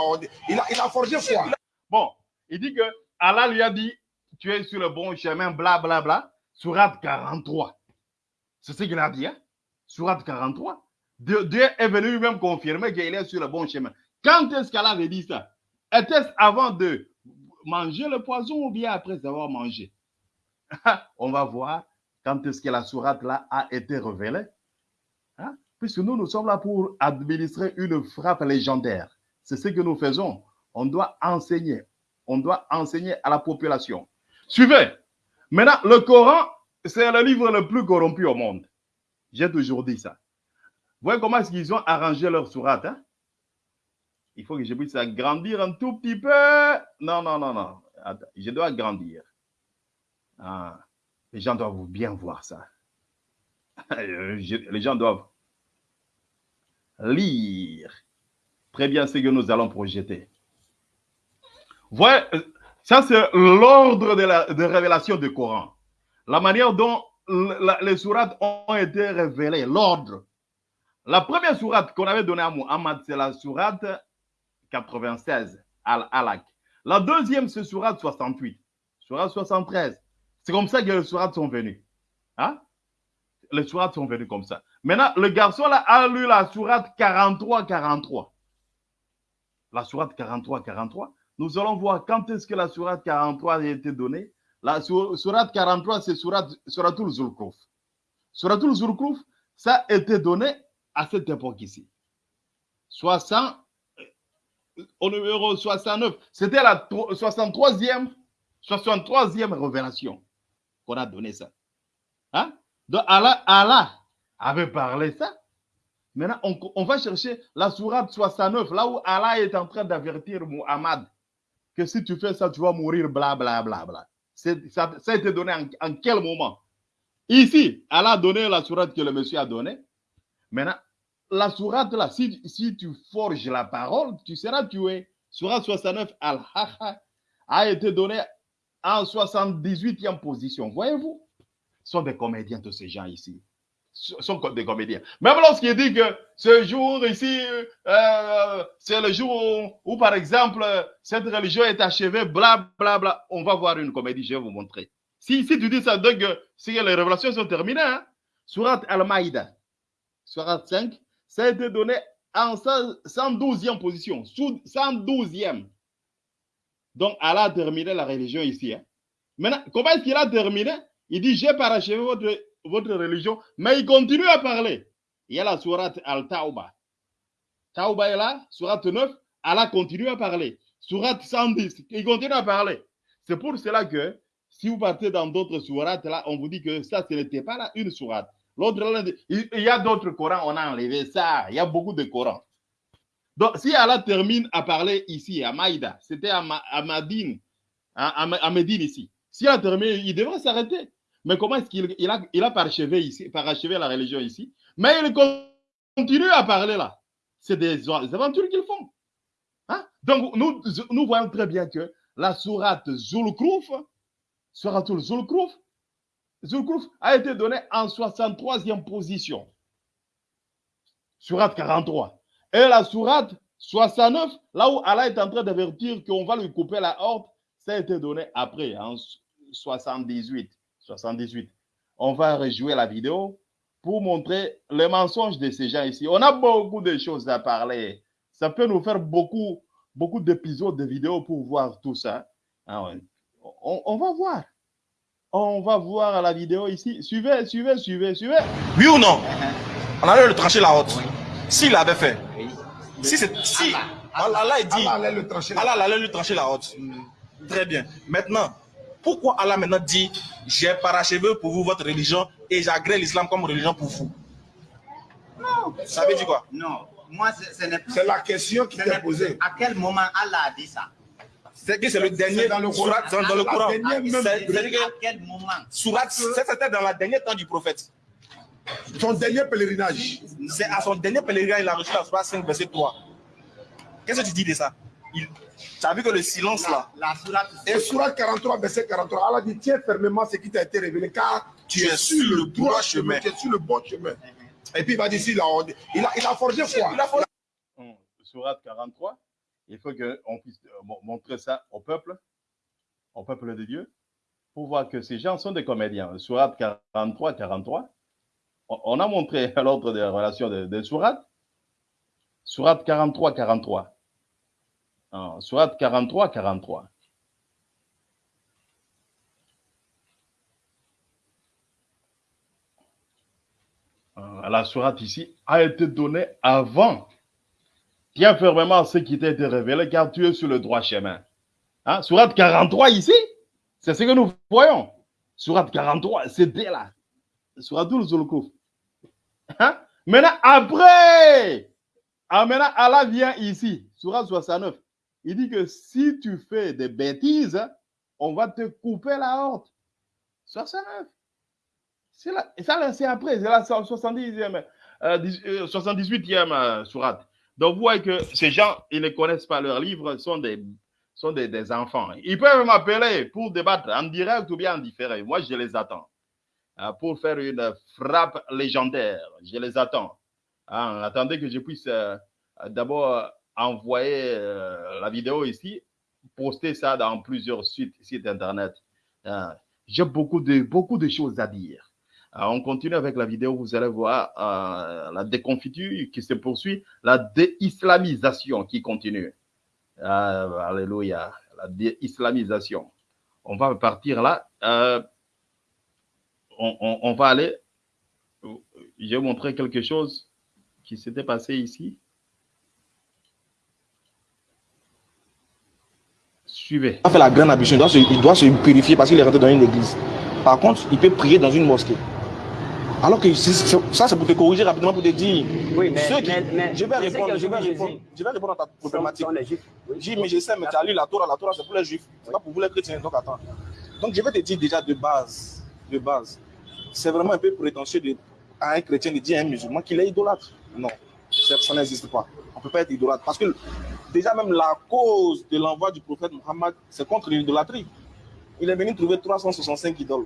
il a, il a forgé quoi Bon, il dit que Allah lui a dit tu es sur le bon chemin, bla bla bla. Sourate 43. C'est ce qu'il a dit. Hein? Sourate 43. Dieu, est venu lui-même confirmer qu'il est sur le bon chemin. Quand est-ce qu'Allah avait dit ça? Était-ce avant de manger le poison ou bien après avoir mangé? On va voir quand est-ce que la sourate là a été révélée. Hein? Puisque nous, nous sommes là pour administrer une frappe légendaire. C'est ce que nous faisons. On doit enseigner. On doit enseigner à la population. Suivez. Maintenant, le Coran, c'est le livre le plus corrompu au monde. J'ai toujours dit ça. Vous voyez comment est-ce qu'ils ont arrangé leur sourate hein? Il faut que je puisse agrandir un tout petit peu. Non, non, non, non. Je dois agrandir. Ah, les gens doivent bien voir ça. Les gens doivent lire très bien ce que nous allons projeter. Voyez, ça c'est l'ordre de la de révélation du Coran. La manière dont les sourates ont été révélées, l'ordre. La première sourate qu'on avait donnée à Muhammad, c'est la sourate 96, Al-Alaq. La deuxième, c'est sourate 68, sourate 73. C'est comme ça que les sourates sont venues. Hein? Les sourates sont venues comme ça. Maintenant, le garçon a lu la sourate 43-43. La sourate 43-43. Nous allons voir quand est-ce que la sourate 43 a été donnée. La sourate 43, c'est sourate, suratul Zulkruf. Suratul Zulkruf, ça a été donné à cette époque ici. 60, au numéro 69. C'était la 63e, 63e révélation qu'on a donné ça. Hein? Donc Allah, Allah avait parlé ça. Maintenant, on, va chercher la sourate 69, là où Allah est en train d'avertir Muhammad que si tu fais ça, tu vas mourir, bla, bla, bla, bla. Ça, ça, a été donné en, en, quel moment? Ici, Allah a donné la sourate que le monsieur a donnée. Maintenant, la sourate là, si, si tu forges la parole, tu seras tué. Sourate 69, Al-Haha, a été donné en 78e position. Voyez-vous? Ce sont des comédiens, tous ces gens ici. Ce sont des comédiens. Même lorsqu'il dit que ce jour ici, euh, c'est le jour où, où, par exemple, cette religion est achevée, bla, bla, bla, on va voir une comédie, je vais vous montrer. Si, si tu dis ça, donc, si les révélations sont terminées, hein? Surat Al-Maïda, Surat 5, ça a été donné en 112e position, 112e. Donc, Allah a terminé la religion ici. Hein. Maintenant, comment est-ce qu'il a terminé? Il dit, j'ai parachevé votre, votre religion, mais il continue à parler. Il y a la sourate Al-Tauba. Tauba est là, sourate 9, Allah continue à parler. Sourate 110, il continue à parler. C'est pour cela que si vous partez dans d'autres sourates, là, on vous dit que ça, ce n'était pas là une sourate. Il y a d'autres Corans, on a enlevé ça. Il y a beaucoup de Corans. Donc, si Allah termine à parler ici, à Maïda, c'était à, Ma, à Madine, à, Médine ici. Si elle a terminé, il devrait s'arrêter. Mais comment est-ce qu'il il a, il a parachevé ici, parachevé la religion ici? Mais il continue à parler là. C'est des, aventures qu'ils font. Hein? Donc, nous, nous voyons très bien que la sourate Zulkruf, sourate Zulkruf, Zulkruf a été donné en 63e position. Surat 43. Et la sourate 69, là où Allah est en train d'avertir qu'on va lui couper la horte, ça a été donné après, en 78. 78. On va rejouer la vidéo pour montrer les mensonges de ces gens ici. On a beaucoup de choses à parler. Ça peut nous faire beaucoup, d'épisodes de vidéos pour voir tout ça. On, on va voir. On va voir la vidéo ici. Suivez, suivez, suivez, suivez. Oui ou non? On allait le trancher la haute. S'il l'avait fait. Si c'est. Si. Allah, Allah dit. Allah allait le trancher. Allah allait lui trancher la haute. Très bien. Maintenant, pourquoi Allah maintenant dit J'ai parachevé pour vous votre religion et j'agrée l'islam comme religion pour vous? Non. Ça veut dire quoi? Non. Moi, ce n'est C'est la question qui t'est posée. À quel moment Allah a dit ça? C'est que c'est le dernier dans le Coran. surat dans, dans le Coran. C'est à quel moment? Surat, c'était dans le dernier temps du prophète. Son dernier pèlerinage. C'est à son dernier pèlerinage, il a reçu la surat 5, verset 3. Qu'est-ce que tu dis de ça? Il, Tu as vu que le silence là. La, la sourate, Et surat 43, verset 43, Allah dit Tiens fermement ce qui t'a été révélé, car tu es sur le droit chemin, tu es sur le bon chemin. Et puis il va dire il, a, il a forgé quoi Il a forgé. Surat 43, il faut qu'on puisse montrer ça au peuple, au peuple de Dieu, pour voir que ces gens sont des comédiens. Surat 43, 43, on a montré l'ordre des relations de, de Surat. Surat 43, 43. Ah, Surat 43, 43. Ah, la surat ici a été donnée avant. Tiens fermement ce qui t'a été révélé car tu es sur le droit chemin. Hein? Surat 43 ici, c'est ce que nous voyons. Surat 43, c'était là. Surat Zulkuf. Hein? Maintenant, après, ah, maintenant, Allah vient ici, Surat 69. Il dit que si tu fais des bêtises, on va te couper la horte. 69. C'est là, ça, c'est après, c'est la 70e, euh, 78e euh, surat. Donc, vous voyez que ces gens, ils ne connaissent pas leurs livres, sont des, sont des, des enfants. Ils peuvent m'appeler pour débattre en direct ou bien en différé. Moi, je les attends. Euh, pour faire une frappe légendaire, je les attends. Hein, attendez que je puisse euh, d'abord envoyer euh, la vidéo ici, poster ça dans plusieurs sites, sites internet. Euh, J'ai beaucoup de, beaucoup de choses à dire. Euh, on continue avec la vidéo, vous allez voir euh, la déconfiture qui se poursuit, la déislamisation qui continue. alléluia, la déislamisation. On va partir là. On, va aller. Je vais montrer quelque chose qui s'était passé ici. Suivez. Il doit se purifier parce qu'il est rentré dans une église. Par contre, il peut prier dans une mosquée. Alors que ça, c'est pour te corriger rapidement, pour te dire. Oui, mais, ceux qui- mais, mais je vais répondre, je vais répondre, je vais répondre à ta problématique. J'ai mais je sais, mais tu as lu la Torah, la Torah c'est pour les juifs, c'est pas pour vous les chrétiens, donc attends. Donc je vais te dire déjà de base, de base, c'est vraiment un peu prétentieux de, à un chrétien de dire à un musulman qu'il est idolâtre. Non, ça, ça n'existe pas. On ne peut pas être idolâtre parce que déjà même la cause de l'envoi du prophète Mohammed, c'est contre l'idolâtrie. Il est venu trouver 365 idoles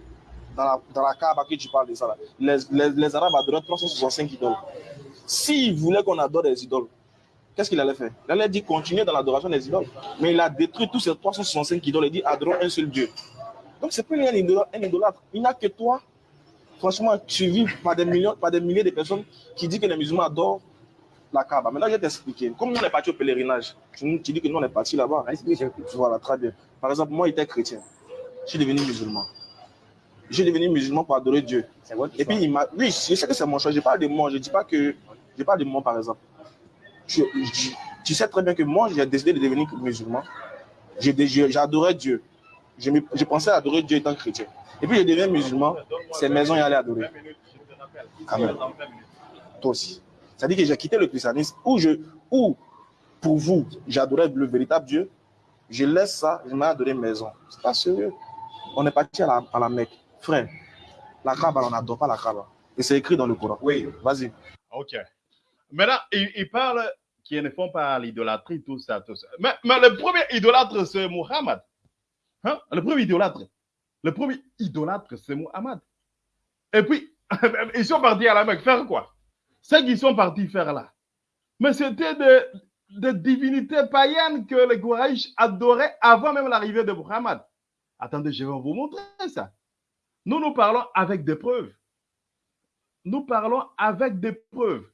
dans la, dans la Kaaba que tu parles de ça. là. Les, les, les Arabes adoraient 365 idoles. S'ils voulaient qu'on adore des idoles, qu'est-ce qu'il allait faire? Il allait dire continuer dans l'adoration des idoles. Mais il a détruit tous ces 365 idoles et dit adorons un seul Dieu. Donc c'est plus un idolâtre. Il n'a que toi, franchement, suivi par des millions, par des milliers de personnes qui disent que les musulmans adorent la Kaaba. Maintenant, je vais t'expliquer. Comme nous, on est parti au pèlerinage, tu, nous- tu dis que nous, on est parti là-bas. Voilà, très bien. Par exemple, moi, j'étais chrétien. Je suis devenu musulman. Je suis devenu musulman pour adorer Dieu. Votre Et puis, il m'a. Oui, je sais que c'est mon choix. Je parle de moi. Je ne dis pas que. Je parle de moi, par exemple. Je- je- tu sais très bien que moi, j'ai décidé de devenir musulman. J'adorais Dieu. Je, me- je pensais adorer Dieu étant chrétien. Et puis, je deviens musulman. C'est maison, y aller adorer. Amen. Toi aussi. C'est-à-dire que j'ai quitté le christianisme où, je, où pour vous, j'adorais le véritable Dieu. Je laisse ça, je mets adorer maison. C'est pas sérieux. On est parti à la, à la Mecque. Frère, la Kaaba, on n'adore pas la Kaaba. Et c'est écrit dans le Coran. Oui. Vas-y. Ok. Maintenant, il, il parle qu'ils ne font pas l'idolâtrie, tout ça, tout ça. Mais, mais le premier idolâtre, c'est Muhammad. Hein? Le premier idolâtre. Le premier idolâtre, c'est Muhammad. Et puis, ils sont partis à la Mecque faire quoi? Ce qu'ils sont partis faire là. Mais c'était des, des divinités païennes que les Quraysh adoraient avant même l'arrivée de Muhammad. Attendez, je vais vous montrer ça. Nous, nous parlons avec des preuves. Nous parlons avec des preuves.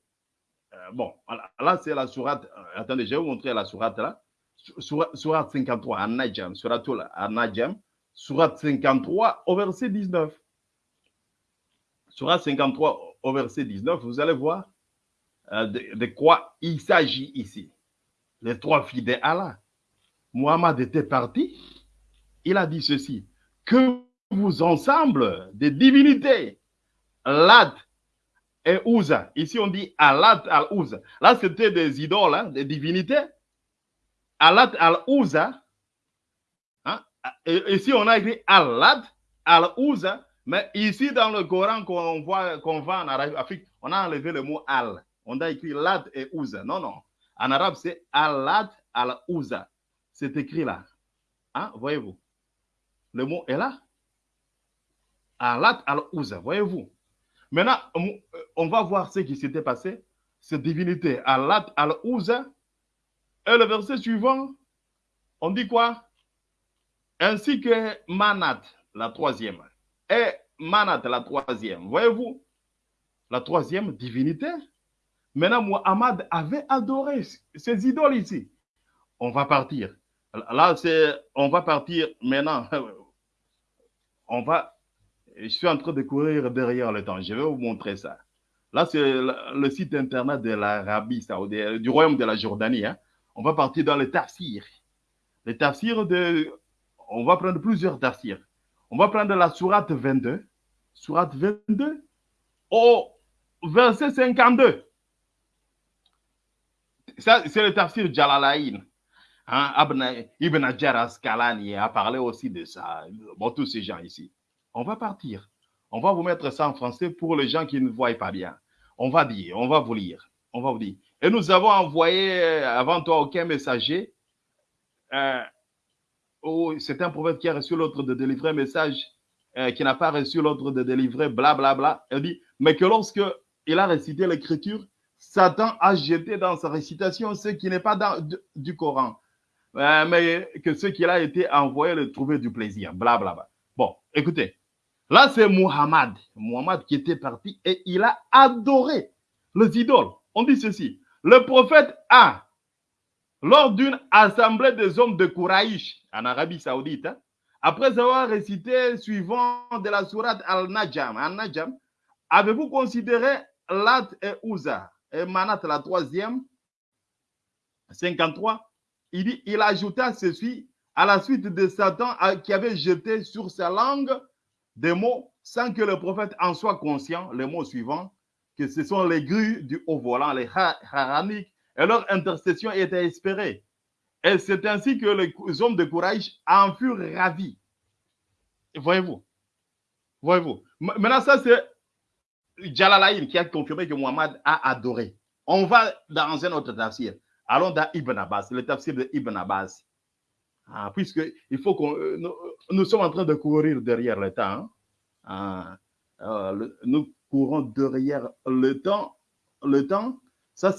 Euh, bon, là, c'est la sourate. euh, attendez, je vais vous montrer la sourate là. Sourate, sourate 53, à Najam, sourate à Najam, sourate 53 au verset 19. Sourate 53 au verset 19, vous allez voir euh, de, de quoi il s'agit ici. Les trois filles d'Allah. Muhammad était parti. Il a dit ceci que vous ensemble des divinités, Lat et Ouza. Ici, on dit Alat al-Ouza. Là, c'était des idoles, hein, des divinités. Alat al-Ouza. Hein? Et ici, on a écrit Alat al-Ouza. Mais ici, dans le Coran qu'on voit, qu'on voit en Afrique, on a enlevé le mot Al. On a écrit Lat et Ouza. Non, non. En arabe, c'est Alat al-Ouza. C'est écrit là. Hein? Voyez-vous? Le mot est là. Alat al-Ouza. Voyez-vous? Maintenant, on on va voir ce qui s'était passé. Cette divinité, Alat al-Ouza. Et le verset suivant, on dit quoi? Ainsi que Manat, la troisième. Et Manat, la troisième. Voyez-vous? La troisième divinité. Maintenant, Muhammad avait adoré ces idoles ici. On va partir. Là, c'est, on va partir maintenant. On va je suis en train de courir derrière le temps. Je vais vous montrer ça. Là, c'est le, site internet de l'Arabie saoudienne, du royaume de la Jordanie. hein. On va partir dans le tafsir. Le tafsir de. On va prendre plusieurs tafsirs. On va prendre la sourate 22. Sourate 22 au verset 52. Ça, c'est le tafsir Jalalaïn. Hein, Ibn Hajar Asqalani a parlé aussi de ça. Bon, tous ces gens ici. On va partir. On va vous mettre ça en français pour les gens qui ne voient pas bien. On va dire, on va vous lire. On va vous dire. Et nous avons envoyé euh, avant toi aucun messager. Euh, oh, c'est un prophète qui a reçu l'ordre de délivrer un message, euh, qui n'a pas reçu l'ordre de délivrer, blablabla. Bla, bla. Il dit, mais que lorsque il a récité l'écriture, Satan a jeté dans sa récitation ce qui n'est pas dans du, Coran. Mais que ce qu'il a été envoyé le trouver du plaisir, blablabla. Bla, bla. Bon, écoutez, là c'est Muhammad. Muhammad qui était parti et il a adoré les idoles. On dit ceci, le prophète a, lors d'une assemblée des hommes de Kouraïch en Arabie Saoudite, hein, après avoir récité suivant de la sourate Al-Najam, Al-Najam, avez-vous considéré Lat et Ouza et Manat la troisième, 53, il dit, il ajouta ceci à la suite de Satan qui avait jeté sur sa langue des mots sans que le prophète en soit conscient, les mots suivants, que ce sont les grues du haut volant, les haraniques, et leur intercession était espérée. Et c'est ainsi que les hommes de courage en furent ravis. Voyez-vous Voyez-vous Maintenant, ça, c'est Jalalaïn qui a confirmé que Muhammad a adoré. On va dans un autre tafsir. Allons dans Ibn Abbas, le tafsir de Ibn Abbas. Ah, puisque il faut qu'on, euh, nous, sommes en train de courir derrière le temps. Hein. Ah, euh, nous courons derrière le temps. Le temps, ça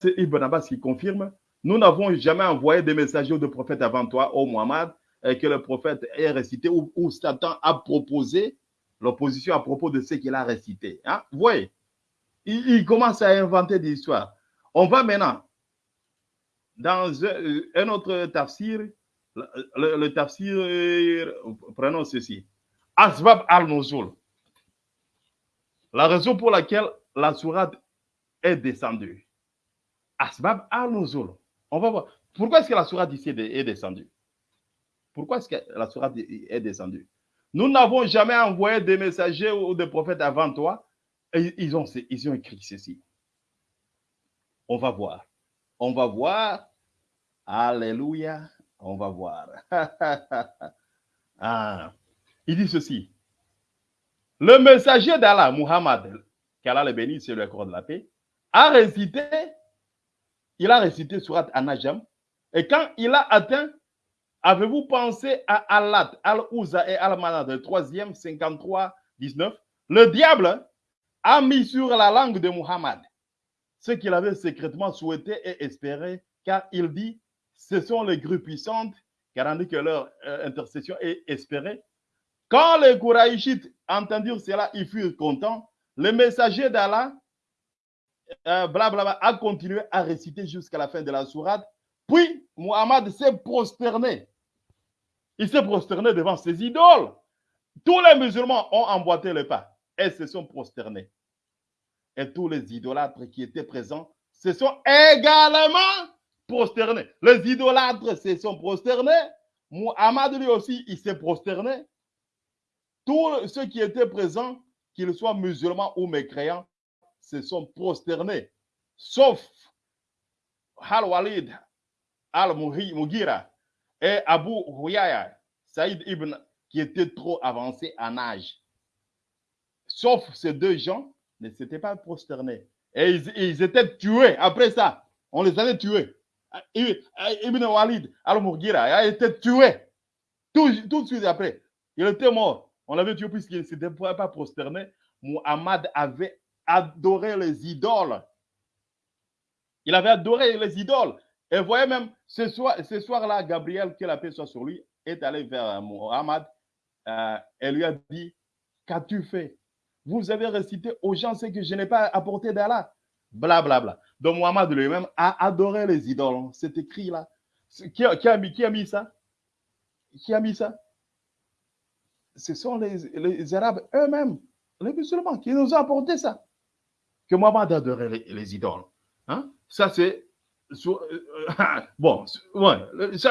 c'est Ibn Abbas qui confirme. Nous n'avons jamais envoyé des messagers ou de prophètes avant toi, ô Muhammad, que le prophète ait récité ou, Satan a proposé l'opposition à propos de ce qu'il a récité. Hein? Vous voyez, il, commence à inventer des histoires. On va maintenant dans un, autre tafsir, le, tafsir, prenons ceci. Asbab al-Nuzul. La raison pour laquelle la sourate est descendue. Asbab al-Nuzul. On va voir. Pourquoi est-ce que la sourate ici est descendue? Pourquoi est-ce que la sourate est descendue? Nous n'avons jamais envoyé des messagers ou des prophètes avant toi. Ils ont écrit ceci. On va voir. On va voir. Alléluia. On va voir. ah. Il dit ceci. Le messager d'Allah, Muhammad, qu'Allah le bénisse et le accorde la paix, a récité il a récité Surat Anajam. Et quand il a atteint, avez-vous pensé à Allat, Al-Uza et Al-Manad, le troisième, 53, 19 Le diable a mis sur la langue de Muhammad ce qu'il avait secrètement souhaité et espéré, car il dit ce sont les grues puissantes, dit que leur euh, intercession est espérée. Quand les Kouraïchites entendirent cela, ils furent contents. Le messager d'Allah blablabla, euh, a continué à réciter jusqu'à la fin de la sourate. Puis, Muhammad s'est prosterné. Il s'est prosterné devant ses idoles. Tous les musulmans ont emboîté le pas et se sont prosternés. Et tous les idolâtres qui étaient présents se sont également prosternés. Les idolâtres se sont prosternés. Muhammad lui aussi, il s'est prosterné. Tous ceux qui étaient présents, qu'ils soient musulmans ou mécréants, se sont prosternés, sauf Al-Walid al-Mughira et Abu Huyaya, Saïd ibn, qui était trop avancé en âge. Sauf ces deux gens ne s'étaient pas prosternés. Et ils, étaient tués après ça. On les avait tués. Ibn Walid al-Mughira a été tué tout, tout de suite après. Il était mort. On l'avait tué puisqu'il ne s'était pas prosterné. Muhammad avait adoré les idoles. Il avait adoré les idoles. Et voyez même, ce soir-là, ce soir Gabriel, que la paix soit sur lui, est allé vers Muhammad euh, et lui a dit, qu'as-tu fait? Vous avez récité aux gens ce que je n'ai pas apporté d'Allah. Blablabla. Bla. Donc Muhammad lui-même a adoré les idoles. C'est écrit là. Qui a, mis, qui a mis ça? Qui a mis ça? Ce sont les, les Arabes eux-mêmes, les musulmans, qui nous ont apporté ça que Mohamed adorait les, les idoles. Hein? Ça, c'est. Euh, bon, ouais, ça,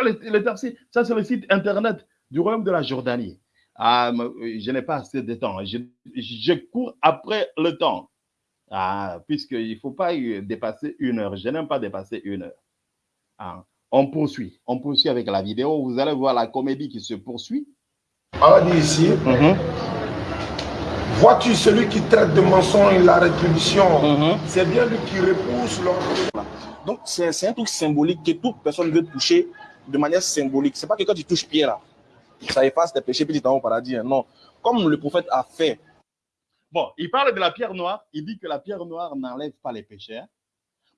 ça c'est le site internet du royaume de la Jordanie. Ah, je n'ai pas assez de temps. Je, je cours après le temps. Ah, puisqu'il ne faut pas dépasser une heure. Je n'aime pas dépasser une heure. Ah, on poursuit. On poursuit avec la vidéo. Vous allez voir la comédie qui se poursuit. On dire ici. Mhm. Vois-tu celui qui traite de mensonge la rétribution? Mhm. C'est bien lui qui repousse l'ordre. Donc, c'est un truc symbolique que toute personne veut toucher de manière symbolique. C'est pas que quand tu touches Pierre, là, ça efface tes péchés puis tu t'en au paradis. Hein. Non. Comme le prophète a fait. Bon, il parle de la pierre noire. Il dit que la pierre noire n'enlève pas les péchés. Hein.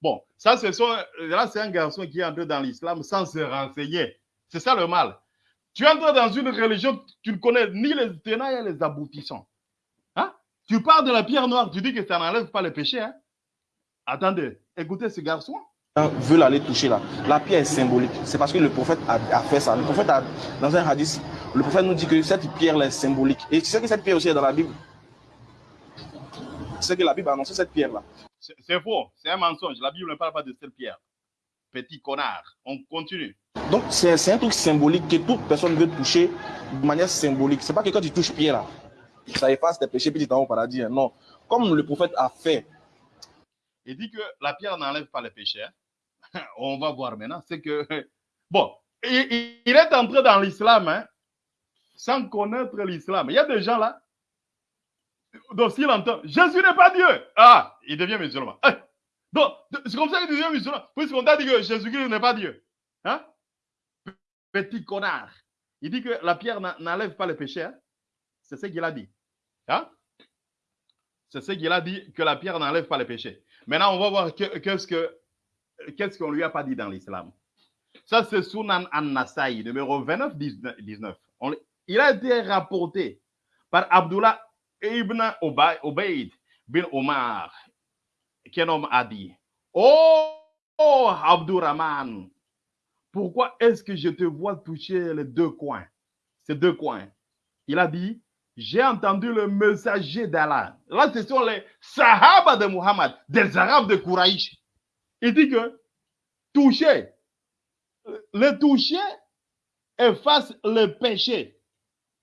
Bon, ça, ce sont, là, c'est un garçon qui est entré dans l'islam sans se renseigner. C'est ça le mal. Tu entres dans une religion, tu ne connais ni les tenants ni les aboutissants. Tu parles de la pierre noire, tu dis que ça n'enlève pas le péché. Hein? Attendez, écoutez ce garçon. Veut l'aller toucher là. La pierre est symbolique. C'est parce que le prophète a, fait ça. Le prophète a, dans un hadith, le prophète nous dit que cette pierre est symbolique. Et tu sais que cette pierre aussi est dans la Bible. Sais que la Bible a annoncé cette pierre là. C'est faux, c'est un mensonge. La Bible ne parle pas de cette pierre. petit connard. On continue. Donc, c'est c'est un truc symbolique que toute personne veut toucher de manière symbolique. C'est pas que quand tu touches Pierre, là, ça efface tes péchés, puis tu t'en vas au paradis. hein. Non. Comme le prophète a fait. Il dit que la pierre n'enlève pas le péché. hein. On va voir maintenant. C'est que, bon, il est entré dans l'islam hein, sans connaître l'islam. Il y a des gens là, donc s'il entend Jésus n'est pas Dieu, ah, il devient musulman. Eh, Donc, c'est comme ça qu'il devient musulman, puisqu'on t'a dit que Jésus-Christ n'est pas Dieu. Hein? Petit connard. Il dit que la pierre n'enlève pas le péché. hein. C'est ce qu'il a dit. Hein? C'est ce qu'il a dit, que la pierre n'enlève pas le péché. Maintenant, on va voir que- qu'est-ce que qu'est-ce qu'on lui a pas dit dans l'islam. Ça, c'est Sunan an-Nasai, numéro 29, 19. On- il a été rapporté par Abdullah ibn Ubay- Ubayd bin Omar, qu'un homme a dit Oh, oh Abdurrahman, pourquoi est-ce que je te vois toucher les deux coins Ces deux coins? Il a dit J'ai entendu le messager d'Allah. Là, ce sont les Sahaba de Muhammad, des Arabes de Kouraïch. Il dit que toucher, le toucher efface le péché.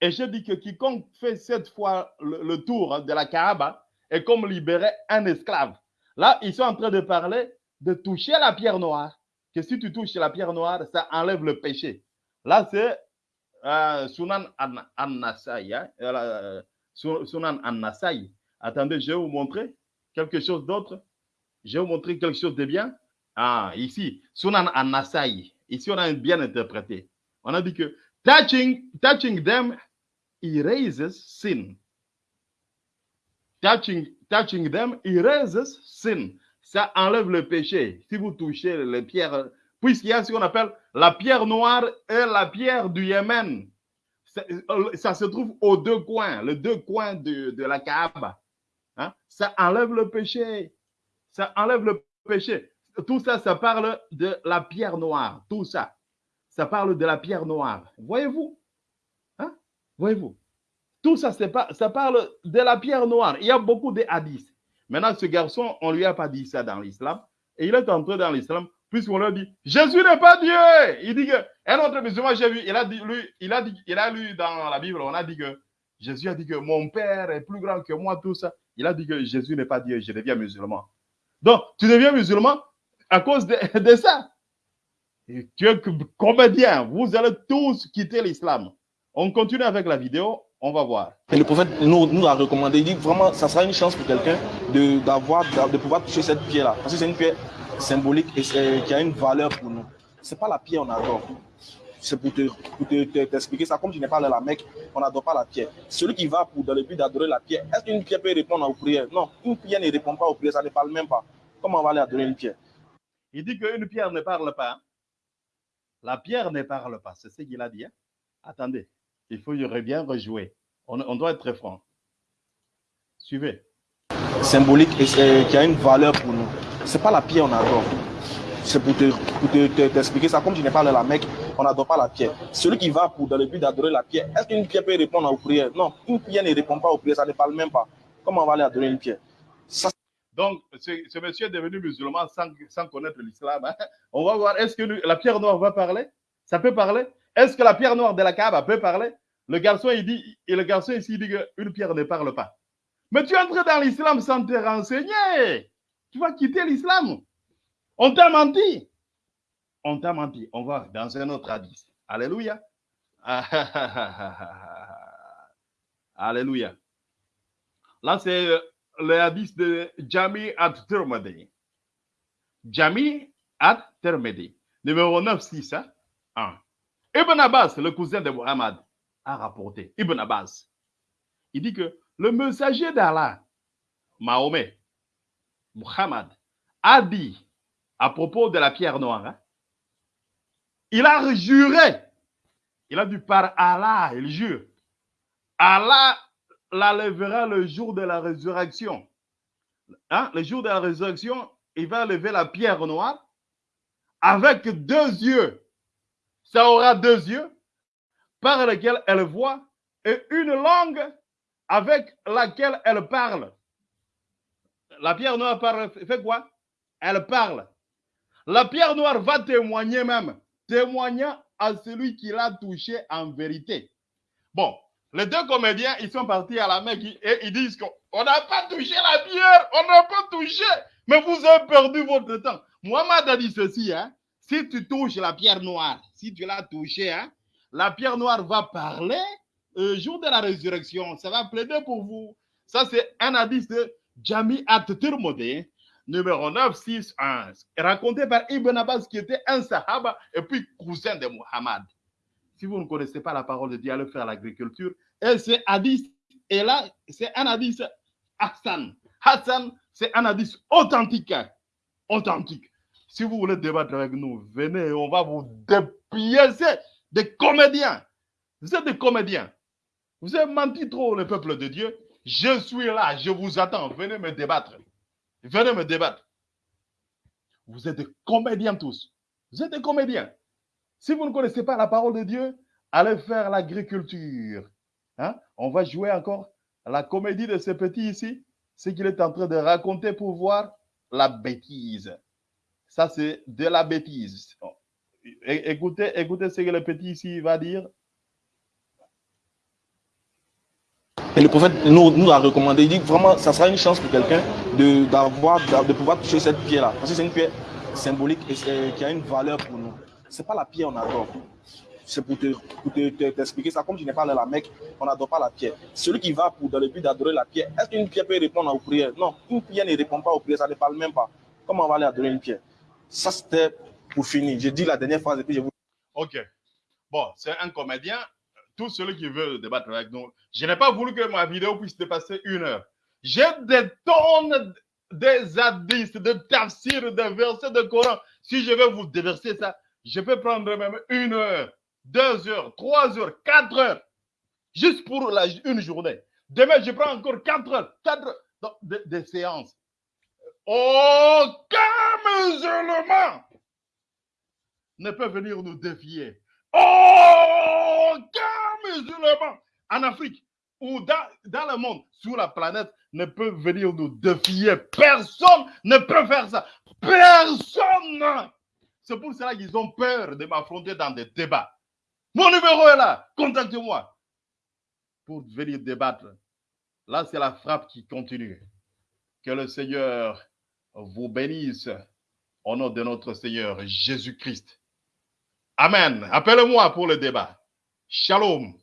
Et je dis que quiconque fait cette fois le, tour de la Kaaba est comme libérer un esclave. Là, ils sont en train de parler de toucher la pierre noire. Que si tu touches la pierre noire, ça enlève le péché. Là, c'est euh, Sunan an- an-Nasai. hein, euh, Su- Sunan an-Nasai. Attendez, je vais vous montrer quelque chose d'autre. Je vais vous montrer quelque chose de bien. Ah, ici, Sunan an-Nasai. Ici, on a bien interprété. On a dit que touching, touching them erases sin. Touching, touching them erases sin. Ça enlève le péché. Si vous touchez les pierres, puisqu'il y a ce qu'on appelle la pierre noire et la pierre du Yémen. Ça, euh, ça se trouve aux deux coins, les deux coins de, de la Kaaba. Hein? Ça enlève le péché. Ça enlève le péché. Tout ça, ça parle de la pierre noire. Tout ça, ça parle de la pierre noire. Voyez-vous? Voyez-vous? Tout ça, pas, ça parle de la pierre noire. Il y a beaucoup de hadiths. Maintenant, ce garçon, on lui a pas dit ça dans l'islam. Et il est entré dans l'islam, puisqu'on lui a dit Jésus n'est pas Dieu. Il dit que un autre musulman, j'ai vu, il a dit, lui, il a dit, il a lu dans la Bible, on a dit que Jésus a dit que mon père est plus grand que moi, tout ça. Il a dit que Jésus n'est pas Dieu, je deviens musulman. Donc, tu deviens musulman à cause de, de ça. Et tu es comédien, vous allez tous quitter l'islam. On continue avec la vidéo, on va voir. Et le prophète nous, nous a recommandé, il dit vraiment, ça sera une chance pour quelqu'un de, d'avoir, de, pouvoir toucher cette pierre-là. Parce que c'est une pierre symbolique et qui a une valeur pour nous. C'est pas la pierre on adore. C'est pour te, pour te- te- t'expliquer ça. Comme tu n'es pas allé à la Mecque, on n'adore pas la pierre. Celui qui va pour, dans le but d'adorer la pierre, est-ce qu'une pierre peut répondre aux prières? Non, une pierre ne répond pas aux prières, ça ne parle même pas. Comment on va aller adorer une pierre? Il dit qu'une pierre ne parle pas. La pierre ne parle pas, c'est ce qu'il a dit. hein. Attendez, il faut bien rejouer. On, on doit être très franc. Suivez. symbolique et qui a une valeur pour nous. C'est pas la pierre on adore. C'est pour te, pour te- te- t'expliquer ça. Comme tu n'es pas la Mecque, on n'adore pas la pierre. Celui qui va pour, dans le but d'adorer la pierre, est-ce qu'une pierre peut répondre aux prières? Non, une pierre ne répond pas aux prières, ça ne parle même pas. Comment on va aller adorer une pierre? Ça, Donc, ce, ce monsieur est devenu musulman sans, sans connaître l'islam. hein. On va voir, est-ce que lui- la pierre noire va parler? Ça peut parler? Est-ce que la pierre noire de la Kaaba peut parler? Le garçon, il dit, et le garçon ici, il dit qu'une pierre ne parle pas. Mais tu es entré dans l'islam sans te renseigner. Tu vas quitter l'islam. On t'a menti. On t'a menti. On va dans un autre hadith. Alléluia. Alléluia. Là, c'est le hadith de Jami at-Tirmidhi. Jami at-Tirmidhi. Numéro 961. Hein? Un. Ibn Abbas, le cousin de Muhammad, a rapporté. Ibn Abbas. Il dit que le messager d'Allah, Mahomet, Muhammad, a dit à propos de la pierre noire, hein, il a juré. Il a dit par Allah, il jure. Allah la le jour de la résurrection. Hein, Le jour de la résurrection, il va lever la pierre noire avec deux yeux. Ça aura deux yeux par lesquels elle voit et une langue avec laquelle elle parle. La pierre noire parle, fait quoi? Elle parle. La pierre noire va témoigner même, témoignant à celui qui l'a touché en vérité. Bon, les deux comédiens, ils sont partis à la Mecque et ils disent qu'on n'a pas touché la pierre, on n'a pas touché, mais vous avez perdu votre temps. Mohamed a dit ceci, hein, si tu touches la pierre noire, si tu l'as touchée, hein, la pierre noire va parler le jour de la résurrection. Ça va plaider pour vous. Ça, c'est un hadith de Jami At-Tirmidhi, numéro 961, raconté par Ibn Abbas, qui était un sahaba et puis cousin de Muhammad. Si vous ne connaissez pas la parole de Dieu, allez faire l'agriculture. Et ce hadith est là, c'est un hadith Hassan. Hassan, c'est un hadith authentique. Authentique. Si vous voulez débattre avec nous, venez, on va vous dépiécer des comédiens. Vous êtes des comédiens. Vous avez menti trop, le peuple de Dieu. Je suis là, je vous attends. Venez me débattre. Venez me débattre. Vous êtes des comédiens tous. Vous êtes des comédiens. Si vous ne connaissez pas la parole de Dieu, allez faire l'agriculture. Hein? On va jouer encore la comédie de ce petit ici. Ce qu'il est en train de raconter pour voir la bêtise. Ça, c'est de la bêtise. Écoutez, écoutez ce que le petit ici va dire. Et le prophète nous, a recommandé, il dit vraiment, ça sera une chance pour quelqu'un de, de, pouvoir toucher cette pierre-là. Parce que c'est une pierre symbolique et qui a une valeur pour nous. Ce n'est pas la pierre on adore. C'est pour, te, pour te, t'expliquer ça. Comme je n'ai pas la Mecque, on n'adore pas la pierre. Celui qui va pour, dans le but d'adorer la pierre, est-ce qu'une pierre peut répondre aux prières? Non, une pierre ne répond pas aux prières, ça ne parle même pas. Comment on va aller adorer une pierre? Ça, c'était pour finir. J'ai dit la dernière phrase et puis je vous. Ok. Bon, c'est un comédien. Tout celui qui veut débattre avec nous, je n'ai pas voulu que ma vidéo puisse dépasser une heure. J'ai des tonnes des hadiths, de tafsir, de versets de Coran. Si je vais vous déverser ça, je peux prendre même une heure, deux heures, trois heures, quatre heures, juste pour la, une journée. Demain, je prends encore quatre heures, quatre heures de, de séances. Aucun musulman ne peut venir nous défier. Aucun musulman en Afrique ou dans, dans le monde, sur la planète, ne peut venir nous défier. Personne ne peut faire ça. Personne. C'est pour cela qu'ils ont peur de m'affronter dans des débats. Mon numéro est là. Contactez-moi pour venir débattre. Là, c'est la frappe qui continue. Que le Seigneur vous bénisse au nom de notre Seigneur Jésus-Christ. Amen. Appelez-moi pour le débat. Shalom.